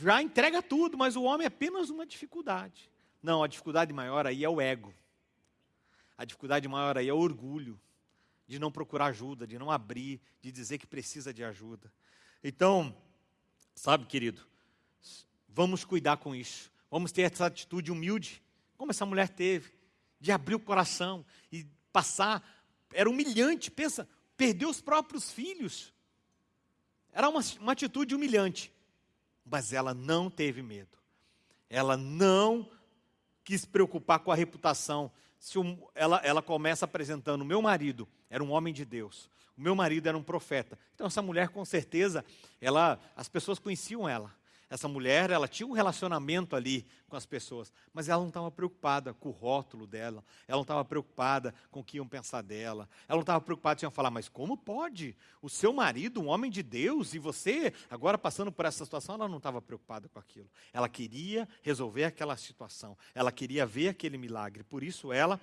Já entrega tudo, mas o homem é apenas uma dificuldade. Não, a dificuldade maior aí é o ego. A dificuldade maior aí é o orgulho de não procurar ajuda, de não abrir, de dizer que precisa de ajuda. Então, sabe, querido, vamos cuidar com isso. Vamos ter essa atitude humilde, como essa mulher teve, de abrir o coração e passar. Era humilhante, pensa, perder os próprios filhos. Era uma, uma atitude humilhante, mas ela não teve medo. Ela não quis preocupar com a reputação se um, ela, ela começa apresentando: o meu marido era um homem de Deus, o meu marido era um profeta. Então, essa mulher, com certeza, ela, as pessoas conheciam ela. Essa mulher, ela tinha um relacionamento ali com as pessoas, mas ela não estava preocupada com o rótulo dela, ela não estava preocupada com o que iam pensar dela, ela não estava preocupada em falar, mas como pode? O seu marido, um homem de Deus, e você, agora passando por essa situação, ela não estava preocupada com aquilo. Ela queria resolver aquela situação, ela queria ver aquele milagre, por isso ela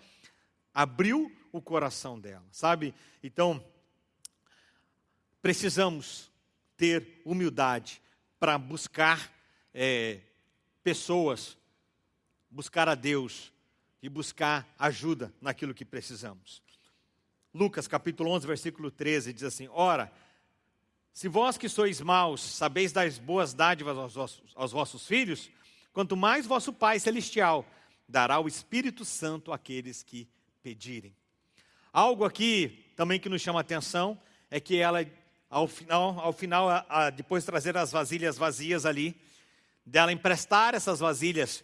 abriu o coração dela, sabe? Então, precisamos ter humildade para buscar é, pessoas, buscar a Deus e buscar ajuda naquilo que precisamos. Lucas capítulo 11, versículo 13 diz assim: Ora, se vós que sois maus sabeis dar boas dádivas aos vossos, aos vossos filhos, quanto mais vosso Pai Celestial dará o Espírito Santo àqueles que pedirem. Algo aqui também que nos chama a atenção é que ela ao final, ao final a, a, depois de trazer as vasilhas vazias ali, dela emprestar essas vasilhas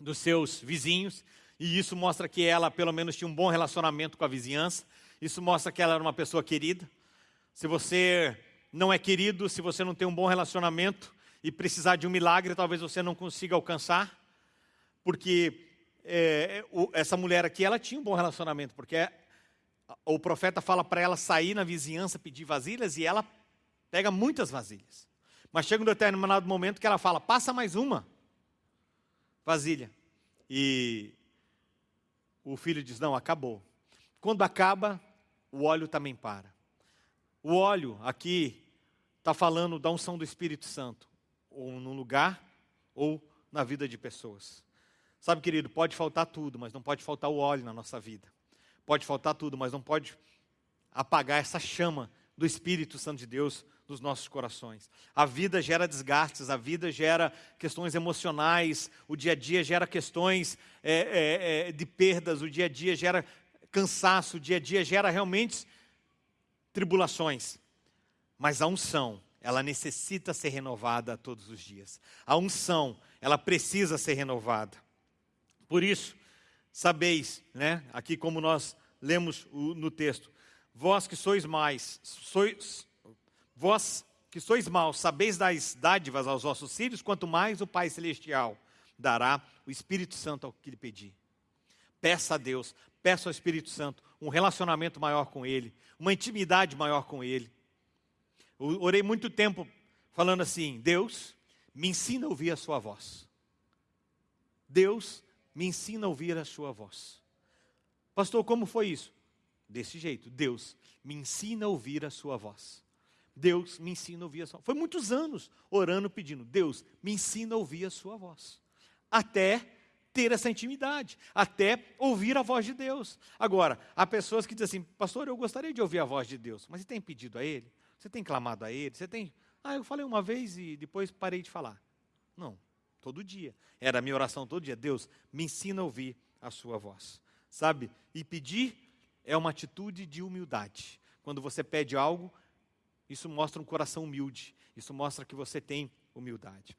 dos seus vizinhos, e isso mostra que ela, pelo menos, tinha um bom relacionamento com a vizinhança, isso mostra que ela era uma pessoa querida. Se você não é querido, se você não tem um bom relacionamento e precisar de um milagre, talvez você não consiga alcançar, porque é, essa mulher aqui, ela tinha um bom relacionamento, porque o profeta fala para ela sair na vizinhança pedir vasilhas e ela pega muitas vasilhas. Mas chega um determinado momento que ela fala: passa mais uma vasilha. E o filho diz: não, acabou. Quando acaba, o óleo também para. O óleo aqui está falando da unção do Espírito Santo, ou num lugar, ou na vida de pessoas. Sabe, querido, pode faltar tudo, mas não pode faltar o óleo na nossa vida. Pode faltar tudo, mas não pode apagar essa chama do Espírito Santo de Deus nos nossos corações. A vida gera desgastes, a vida gera questões emocionais, o dia a dia gera questões é, é, é, de perdas, o dia a dia gera cansaço, o dia a dia gera realmente tribulações. Mas a unção, ela necessita ser renovada todos os dias. A unção, ela precisa ser renovada. Por isso, sabeis, né? Aqui como nós lemos no texto, vós que sois mais, sois, vós que sois maus, sabeis dar dádivas aos vossos filhos, quanto mais o Pai Celestial dará o Espírito Santo ao que lhe pedir. Peça a Deus, peça ao Espírito Santo um relacionamento maior com Ele, uma intimidade maior com Ele. Eu orei muito tempo falando assim: Deus, me ensina a ouvir a Sua voz. Deus, me ensina a ouvir a sua voz. Pastor, como foi isso? Desse jeito, Deus me ensina a ouvir a sua voz. Deus me ensina a ouvir a sua voz. Foi muitos anos orando, pedindo, Deus me ensina a ouvir a sua voz. Até ter essa intimidade, até ouvir a voz de Deus. Agora, há pessoas que dizem assim, pastor, eu gostaria de ouvir a voz de Deus, mas você tem pedido a Ele? Você tem clamado a Ele? Você tem. Ah, eu falei uma vez e depois parei de falar. Não, todo dia. Era a minha oração todo dia. Deus, me ensina a ouvir a sua voz. Sabe? E pedir é uma atitude de humildade. Quando você pede algo, isso mostra um coração humilde. Isso mostra que você tem humildade.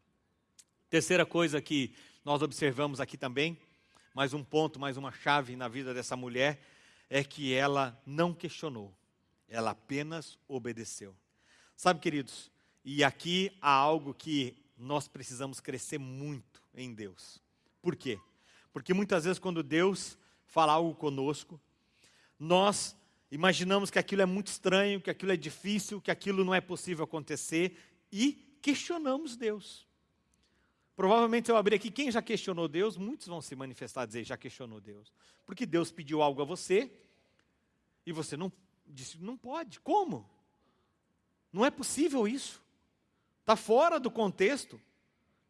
Terceira coisa que nós observamos aqui também, mais um ponto, mais uma chave na vida dessa mulher, é que ela não questionou, ela apenas obedeceu. Sabe, queridos, e aqui há algo que nós precisamos crescer muito em Deus. Por quê? Porque muitas vezes, quando Deus fala algo conosco, nós imaginamos que aquilo é muito estranho, que aquilo é difícil, que aquilo não é possível acontecer e questionamos Deus. Provavelmente, eu abrir aqui, quem já questionou Deus, muitos vão se manifestar e dizer, já questionou Deus. Porque Deus pediu algo a você e você não disse, não pode. Como? Não é possível isso. Está fora do contexto.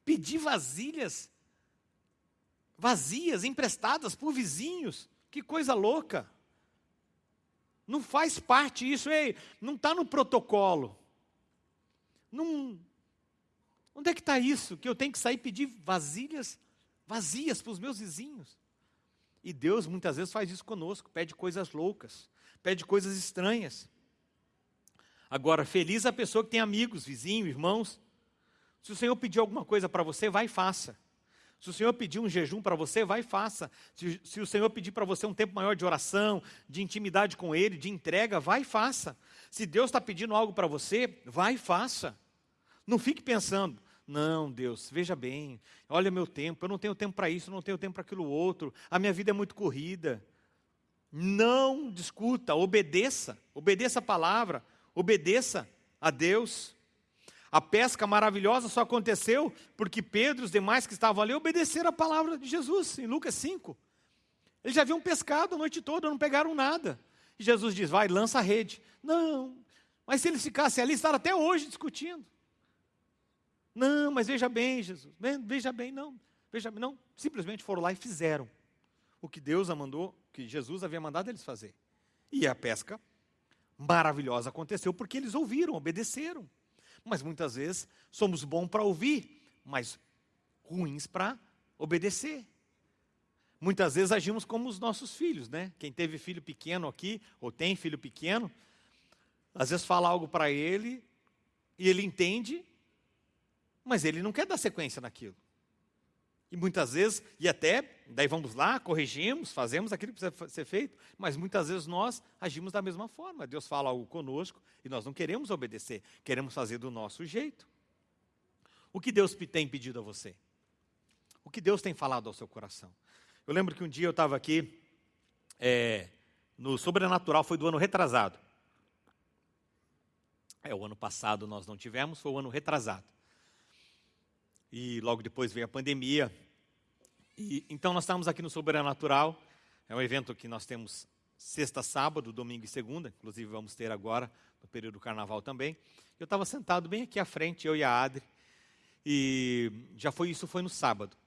Pedir vasilhas vazias, emprestadas por vizinhos. Que coisa louca. Não faz parte isso, ei, não está no protocolo. Não, onde é que está isso? Que eu tenho que sair pedir vasilhas vazias para os meus vizinhos. E Deus muitas vezes faz isso conosco, pede coisas loucas, pede coisas estranhas. Agora, feliz a pessoa que tem amigos, vizinhos, irmãos. Se o Senhor pedir alguma coisa para você, vai e faça. Se o Senhor pedir um jejum para você, vai e faça. Se, se o Senhor pedir para você um tempo maior de oração, de intimidade com Ele, de entrega, vai e faça. Se Deus está pedindo algo para você, vai e faça. Não fique pensando, não, Deus, veja bem, olha meu tempo, eu não tenho tempo para isso, eu não tenho tempo para aquilo outro, a minha vida é muito corrida. Não discuta, obedeça, obedeça a palavra, obedeça a Deus. A pesca maravilhosa só aconteceu porque Pedro e os demais que estavam ali obedeceram a palavra de Jesus, em Lucas 5. Eles já haviam pescado a noite toda, não pegaram nada. E Jesus diz: vai, lança a rede. Não, mas se eles ficassem ali, estavam até hoje discutindo. Não, mas veja bem, Jesus, veja bem, não, veja bem, não. Simplesmente foram lá e fizeram o que Deus mandou, que Jesus havia mandado eles fazer. E a pesca maravilhosa aconteceu porque eles ouviram, obedeceram. Mas muitas vezes somos bons para ouvir, mas ruins para obedecer. Muitas vezes agimos como os nossos filhos, né? Quem teve filho pequeno aqui, ou tem filho pequeno, às vezes fala algo para ele, e ele entende, mas ele não quer dar sequência naquilo. E muitas vezes, e até, daí vamos lá, corrigimos, fazemos aquilo que precisa ser feito, mas muitas vezes nós agimos da mesma forma. Deus fala algo conosco e nós não queremos obedecer, queremos fazer do nosso jeito. O que Deus tem pedido a você? O que Deus tem falado ao seu coração? Eu lembro que um dia eu estava aqui, é, no Sobrenatural, foi do ano retrasado. É, o ano passado nós não tivemos, foi o ano retrasado. E logo depois veio a pandemia, e, então nós estamos aqui no Sobrenatural, é um evento que nós temos sexta, sábado, domingo e segunda, inclusive vamos ter agora no período do carnaval também. Eu estava sentado bem aqui à frente, eu e a Adri, e já foi isso foi no sábado.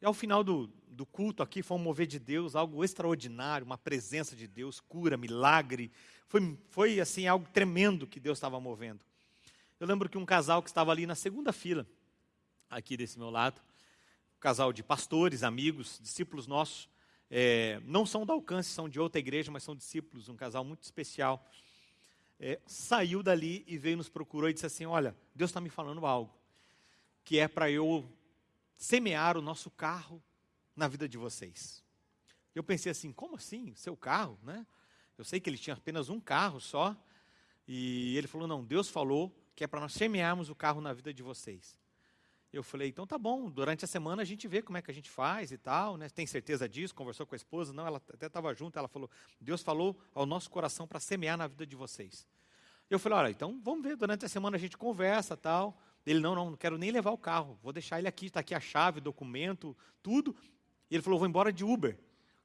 E ao final do, do culto aqui foi um mover de Deus, algo extraordinário, uma presença de Deus, cura, milagre. Foi, foi assim algo tremendo que Deus estava movendo. Eu lembro que um casal que estava ali na segunda fila, aqui desse meu lado, casal de pastores, amigos, discípulos nossos, é, não são da alcance, são de outra igreja, mas são discípulos, um casal muito especial. É, saiu dali e veio nos procurou e disse assim: Olha, Deus está me falando algo, que é para eu semear o nosso carro na vida de vocês. Eu pensei assim: como assim? Seu carro, né? Eu sei que ele tinha apenas um carro só. E ele falou: Não, Deus falou que é para nós semearmos o carro na vida de vocês. Eu falei, então tá bom, durante a semana a gente vê como é que a gente faz e tal, né? Tem certeza disso? Conversou com a esposa? Não, ela até estava junto, ela falou, Deus falou ao nosso coração para semear na vida de vocês. Eu falei, olha, então vamos ver, durante a semana a gente conversa tal. Ele, não, não, não quero nem levar o carro, vou deixar ele aqui, está aqui a chave, documento, tudo. E ele falou, vou embora de Uber.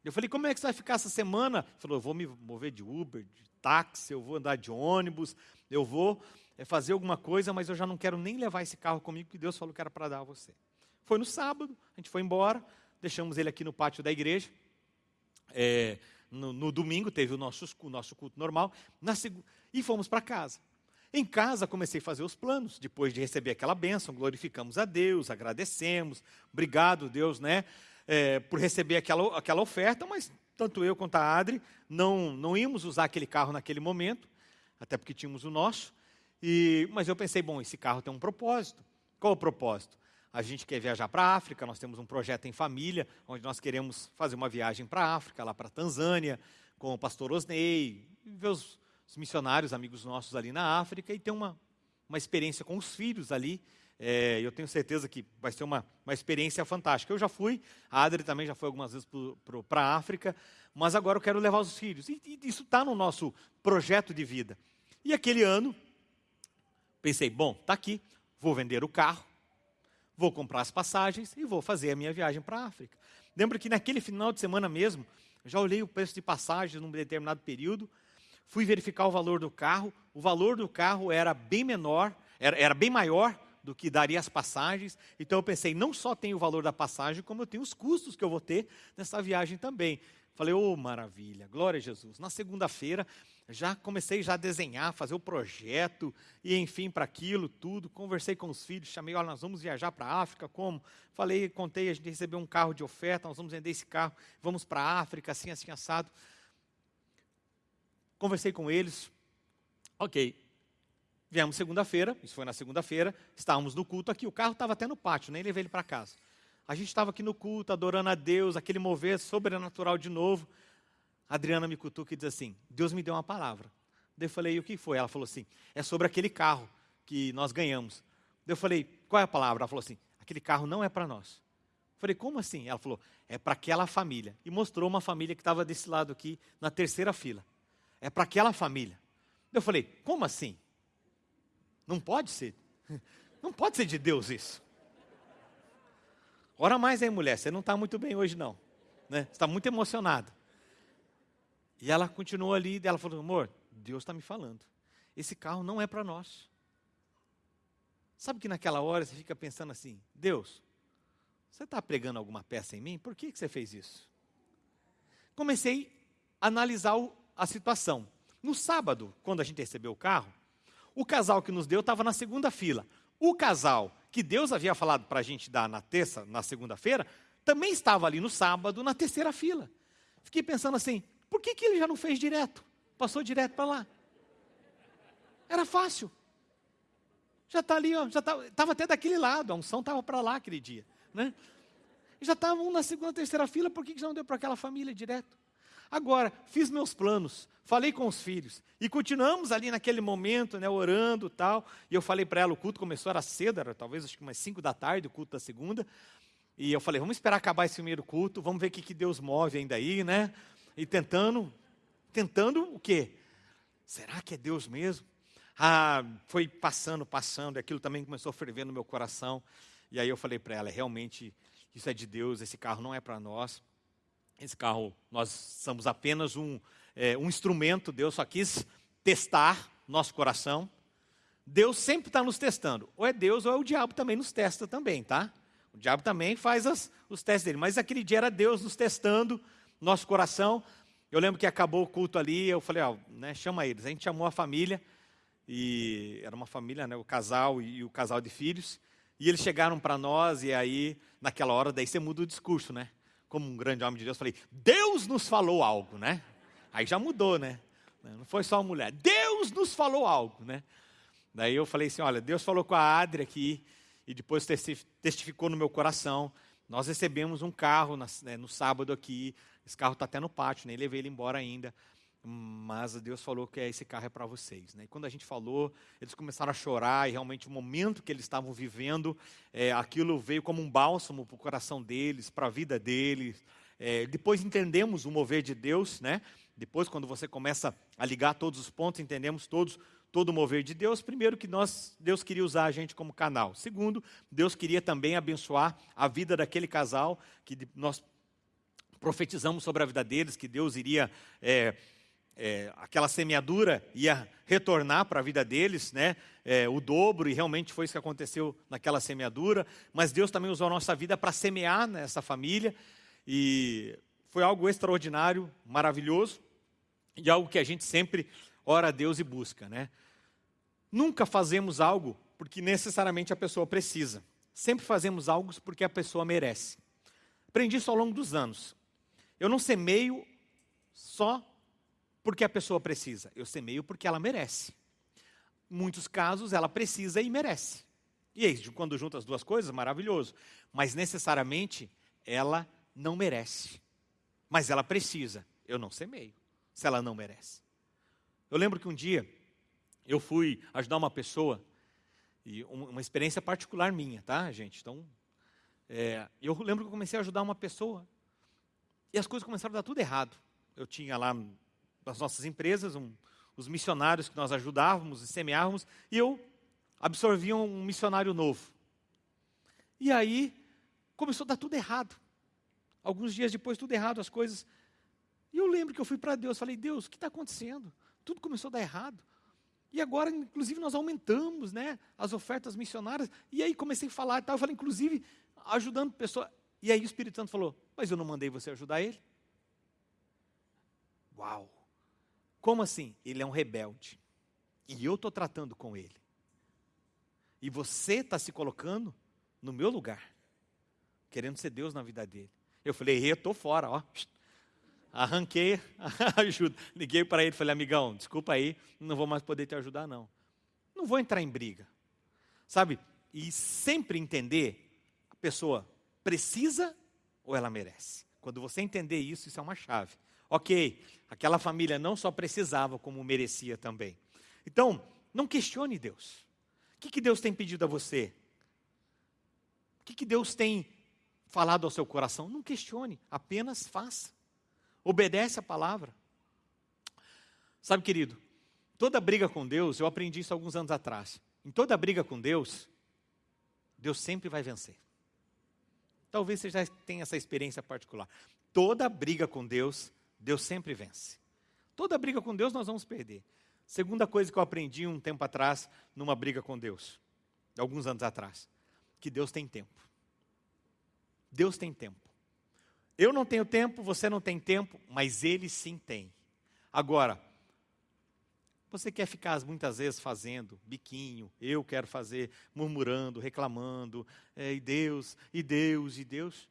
Eu falei, como é que você vai ficar essa semana? Ele falou, eu vou me mover de Uber, de táxi, eu vou andar de ônibus, eu vou é fazer alguma coisa, mas eu já não quero nem levar esse carro comigo, que Deus falou que era para dar a você. Foi no sábado, a gente foi embora, deixamos ele aqui no pátio da igreja. É, no, no, domingo teve o nosso, o nosso culto normal, na, e fomos para casa. Em casa comecei a fazer os planos, depois de receber aquela bênção, glorificamos a Deus, agradecemos, obrigado Deus, né, é, por receber aquela, aquela oferta, mas tanto eu quanto a Adri não, não íamos usar aquele carro naquele momento, até porque tínhamos o nosso, e, mas eu pensei, bom, esse carro tem um propósito. Qual o propósito? A gente quer viajar para a África, nós temos um projeto em família, onde nós queremos fazer uma viagem para a África, lá para a Tanzânia, com o pastor Osney, ver os, os, missionários, amigos nossos ali na África, e ter uma, uma experiência com os filhos ali. É, eu tenho certeza que vai ser uma, uma experiência fantástica. Eu já fui, a Adri também já foi algumas vezes para a África, mas agora eu quero levar os filhos. E, e isso está no nosso projeto de vida. E aquele ano, Pensei, bom, está aqui, vou vender o carro, vou comprar as passagens e vou fazer a minha viagem para a África. Lembro que naquele final de semana mesmo, já olhei o preço de passagens num determinado período, fui verificar o valor do carro, o valor do carro era bem menor, era, era bem maior do que daria as passagens. Então eu pensei, não só tem o valor da passagem, como eu tenho os custos que eu vou ter nessa viagem também. Falei, ô oh, maravilha, glória a Jesus. Na segunda-feira, já comecei já a desenhar, fazer o projeto, e enfim, para aquilo, tudo. Conversei com os filhos, chamei, olha, nós vamos viajar para a África, como? Falei, contei, a gente recebeu um carro de oferta, nós vamos vender esse carro, vamos para a África, assim, assim, assado. Conversei com eles, ok. Viemos segunda-feira, isso foi na segunda-feira, estávamos no culto aqui, o carro estava até no pátio, nem levei ele para casa. A gente estava aqui no culto, adorando a Deus, aquele mover sobrenatural de novo. Adriana me cutuca e diz assim: Deus me deu uma palavra. Daí eu falei: o que foi? Ela falou assim: é sobre aquele carro que nós ganhamos. Daí eu falei: qual é a palavra? Ela falou assim: aquele carro não é para nós. Eu falei: como assim? Ela falou: é para aquela família. E mostrou uma família que estava desse lado aqui, na terceira fila. É para aquela família. Eu falei: como assim? Não pode ser. Não pode ser de Deus isso. Ora mais aí, mulher, você não está muito bem hoje, não. Né? Você está muito emocionado. E ela continuou ali, e ela falou, amor, Deus está me falando. Esse carro não é para nós. Sabe que naquela hora você fica pensando assim, Deus, você está pregando alguma peça em mim? Por que, que você fez isso? Comecei a analisar a situação. No sábado, quando a gente recebeu o carro, o casal que nos deu estava na segunda fila. O casal que Deus havia falado para a gente dar na terça, na segunda-feira, também estava ali no sábado, na terceira fila. Fiquei pensando assim, por que, que ele já não fez direto? Passou direto para lá. Era fácil. Já está ali, ó, já estava tá, até daquele lado, a unção estava para lá aquele dia. Né? Já estavam um na segunda, terceira fila, por que, que já não deu para aquela família direto? Agora, fiz meus planos, falei com os filhos e continuamos ali naquele momento, né, orando tal. E eu falei para ela, o culto começou, era cedo, era talvez acho que umas 5 da tarde, o culto da segunda. E eu falei, vamos esperar acabar esse primeiro culto, vamos ver o que, que Deus move ainda aí, né? E tentando, tentando o quê? Será que é Deus mesmo? Ah, foi passando, passando, e aquilo também começou a ferver no meu coração. E aí eu falei para ela, realmente, isso é de Deus, esse carro não é para nós. Esse carro, nós somos apenas um, é, um instrumento, Deus só quis testar nosso coração. Deus sempre está nos testando. Ou é Deus ou é o diabo também nos testa também, tá? O diabo também faz as, os testes dele. Mas aquele dia era Deus nos testando nosso coração. Eu lembro que acabou o culto ali, eu falei, ó, né, chama eles. A gente chamou a família, e era uma família, né, o casal e, o casal de filhos. E eles chegaram para nós, e aí, naquela hora, daí você muda o discurso, né? como um grande homem de Deus, falei: Deus nos falou algo, né? Aí já mudou, né? Não foi só a mulher, Deus nos falou algo, né? Daí eu falei assim: olha, Deus falou com a Adri aqui, e depois testificou no meu coração. Nós recebemos um carro né, no sábado aqui, esse carro está até no pátio, nem levei ele embora ainda mas Deus falou que esse carro é para vocês. Né? E quando a gente falou, eles começaram a chorar, e realmente o momento que eles estavam vivendo, é, aquilo veio como um bálsamo para o coração deles, para a vida deles. É, depois entendemos o mover de Deus, né? depois quando você começa a ligar todos os pontos, entendemos todos todo o mover de Deus. Primeiro que nós, Deus queria usar a gente como canal. Segundo, Deus queria também abençoar a vida daquele casal que nós profetizamos sobre a vida deles, que Deus iria é, é, aquela semeadura ia retornar para a vida deles, né? É, o dobro, e realmente foi isso que aconteceu naquela semeadura. Mas Deus também usou a nossa vida para semear nessa família, e foi algo extraordinário, maravilhoso, e algo que a gente sempre ora a Deus e busca, né? Nunca fazemos algo porque necessariamente a pessoa precisa. Sempre fazemos algo porque a pessoa merece. Aprendi isso ao longo dos anos. Eu não semeio só porque a pessoa precisa, eu semeio porque ela merece. Em muitos casos, ela precisa e merece. E aí, quando junta as duas coisas, maravilhoso. Mas necessariamente, ela não merece. Mas ela precisa. Eu não semeio, se ela não merece. Eu lembro que um dia, eu fui ajudar uma pessoa, e uma experiência particular minha, tá, gente? Então, é, eu lembro que eu comecei a ajudar uma pessoa, e as coisas começaram a dar tudo errado. Eu tinha lá das nossas empresas, um, os missionários que nós ajudávamos e semeávamos, e eu absorvia um missionário novo. E aí começou a dar tudo errado. Alguns dias depois, tudo errado, as coisas. E eu lembro que eu fui para Deus, falei, Deus, o que está acontecendo? Tudo começou a dar errado. E agora, inclusive, nós aumentamos né, as ofertas missionárias. E aí comecei a falar e tal. Eu falei, inclusive, ajudando pessoas. E aí o Espírito Santo falou, mas eu não mandei você ajudar ele? Uau! Como assim? Ele é um rebelde. E eu estou tratando com ele. E você está se colocando no meu lugar, querendo ser Deus na vida dele. Eu falei, eu estou fora, ó. Arranquei a ajuda. Liguei para ele falei, amigão, desculpa aí, não vou mais poder te ajudar, não. Não vou entrar em briga. Sabe? E sempre entender a pessoa precisa ou ela merece. Quando você entender isso, isso é uma chave. Ok, aquela família não só precisava, como merecia também. Então, não questione Deus. O que, que Deus tem pedido a você? O que, que Deus tem falado ao seu coração? Não questione, apenas faça. Obedece a palavra. Sabe, querido, toda briga com Deus, eu aprendi isso alguns anos atrás. Em toda briga com Deus, Deus sempre vai vencer. Talvez você já tenha essa experiência particular. Toda briga com Deus, Deus sempre vence. Toda briga com Deus nós vamos perder. Segunda coisa que eu aprendi um tempo atrás, numa briga com Deus, alguns anos atrás, que Deus tem tempo. Deus tem tempo. Eu não tenho tempo, você não tem tempo, mas Ele sim tem. Agora, você quer ficar muitas vezes fazendo biquinho, eu quero fazer, murmurando, reclamando, é, e Deus, e Deus, e Deus.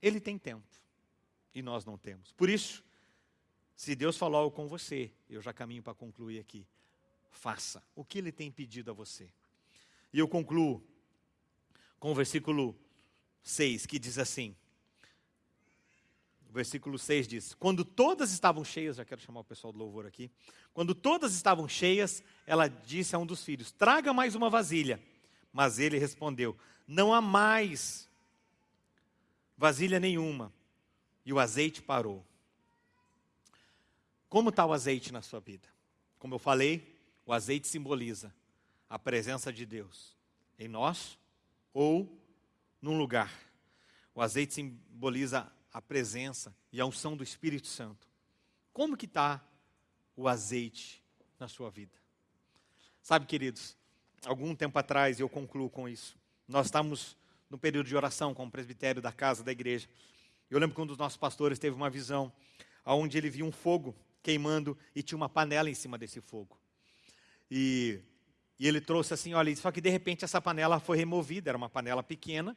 Ele tem tempo e nós não temos. Por isso, se Deus falou algo com você, eu já caminho para concluir aqui. Faça o que Ele tem pedido a você. E eu concluo com o versículo 6, que diz assim: versículo 6 diz: Quando todas estavam cheias, já quero chamar o pessoal do louvor aqui. Quando todas estavam cheias, ela disse a um dos filhos: Traga mais uma vasilha. Mas ele respondeu: Não há mais vasilha nenhuma. E o azeite parou. Como está o azeite na sua vida? Como eu falei, o azeite simboliza a presença de Deus em nós ou num lugar. O azeite simboliza a presença e a unção do Espírito Santo. Como que está o azeite na sua vida? Sabe, queridos, algum tempo atrás, e eu concluo com isso, nós estamos no período de oração com o presbitério da casa da igreja. Eu lembro que um dos nossos pastores teve uma visão onde ele viu um fogo queimando e tinha uma panela em cima desse fogo. E, e ele trouxe assim, olha, só que de repente essa panela foi removida, era uma panela pequena,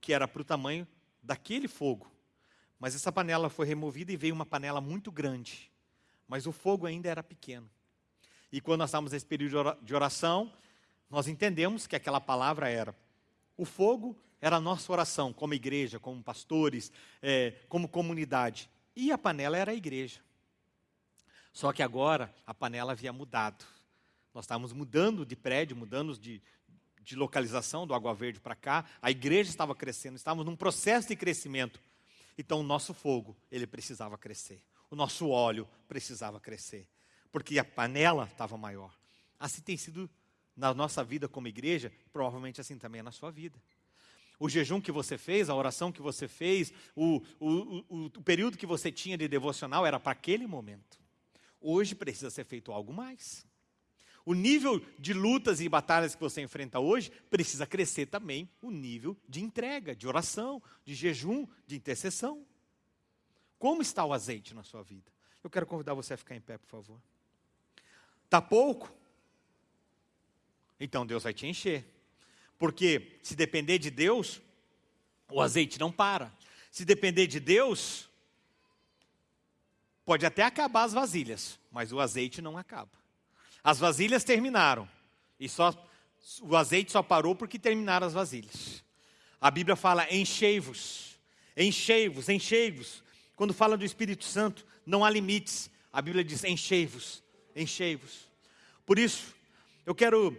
que era para o tamanho daquele fogo. Mas essa panela foi removida e veio uma panela muito grande. Mas o fogo ainda era pequeno. E quando nós estávamos nesse período de oração, nós entendemos que aquela palavra era: o fogo era a nossa oração, como igreja, como pastores, é, como comunidade. E a panela era a igreja. Só que agora a panela havia mudado. Nós estávamos mudando de prédio, mudando de, de localização do Água Verde para cá. A igreja estava crescendo, estávamos num processo de crescimento. Então o nosso fogo, ele precisava crescer. O nosso óleo precisava crescer. Porque a panela estava maior. Assim tem sido na nossa vida como igreja, provavelmente assim também é na sua vida. O jejum que você fez, a oração que você fez, o, o, o, o período que você tinha de devocional era para aquele momento. Hoje precisa ser feito algo mais. O nível de lutas e batalhas que você enfrenta hoje precisa crescer também o nível de entrega, de oração, de jejum, de intercessão. Como está o azeite na sua vida? Eu quero convidar você a ficar em pé, por favor. Está pouco? Então Deus vai te encher. Porque se depender de Deus, o azeite não para. Se depender de Deus, pode até acabar as vasilhas, mas o azeite não acaba. As vasilhas terminaram. E só o azeite só parou porque terminaram as vasilhas. A Bíblia fala enchei-vos, enchei-vos, enchei-vos. Quando fala do Espírito Santo, não há limites. A Bíblia diz enchei-vos, enchei-vos. Por isso, eu quero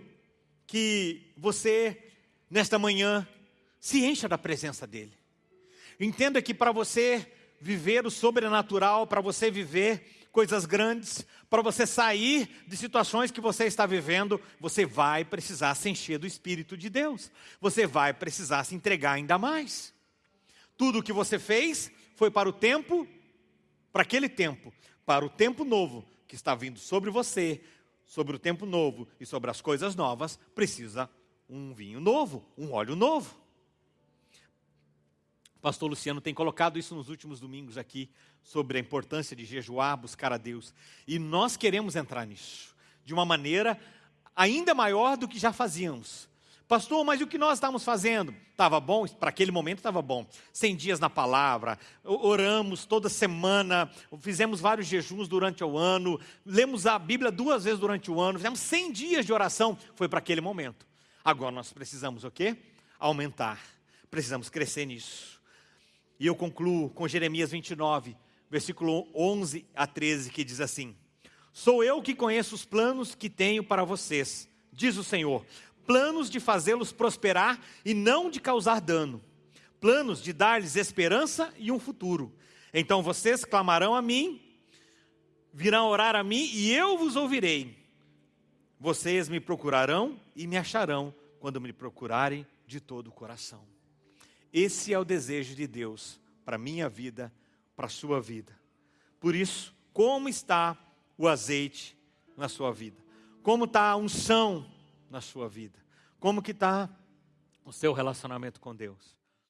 que você, nesta manhã, se encha da presença dEle. Entenda que para você viver o sobrenatural, para você viver coisas grandes, para você sair de situações que você está vivendo, você vai precisar se encher do Espírito de Deus. Você vai precisar se entregar ainda mais. Tudo o que você fez foi para o tempo, para aquele tempo, para o tempo novo que está vindo sobre você, sobre o tempo novo e sobre as coisas novas, precisa um vinho novo, um óleo novo pastor Luciano tem colocado isso nos últimos domingos aqui, sobre a importância de jejuar, buscar a Deus. E nós queremos entrar nisso, de uma maneira ainda maior do que já fazíamos. Pastor, mas o que nós estamos fazendo? Estava bom? Para aquele momento estava bom. 100 dias na palavra, oramos toda semana, fizemos vários jejuns durante o ano, lemos a Bíblia duas vezes durante o ano, fizemos 100 dias de oração. Foi para aquele momento. Agora nós precisamos o quê? Aumentar precisamos crescer nisso. E eu concluo com Jeremias 29, versículo 11 a 13, que diz assim: Sou eu que conheço os planos que tenho para vocês, diz o Senhor, planos de fazê-los prosperar e não de causar dano, planos de dar-lhes esperança e um futuro. Então vocês clamarão a mim, virão orar a mim e eu vos ouvirei. Vocês me procurarão e me acharão quando me procurarem de todo o coração. Esse é o desejo de Deus para minha vida, para a sua vida. Por isso, como está o azeite na sua vida? Como está a unção na sua vida? Como que está o seu relacionamento com Deus?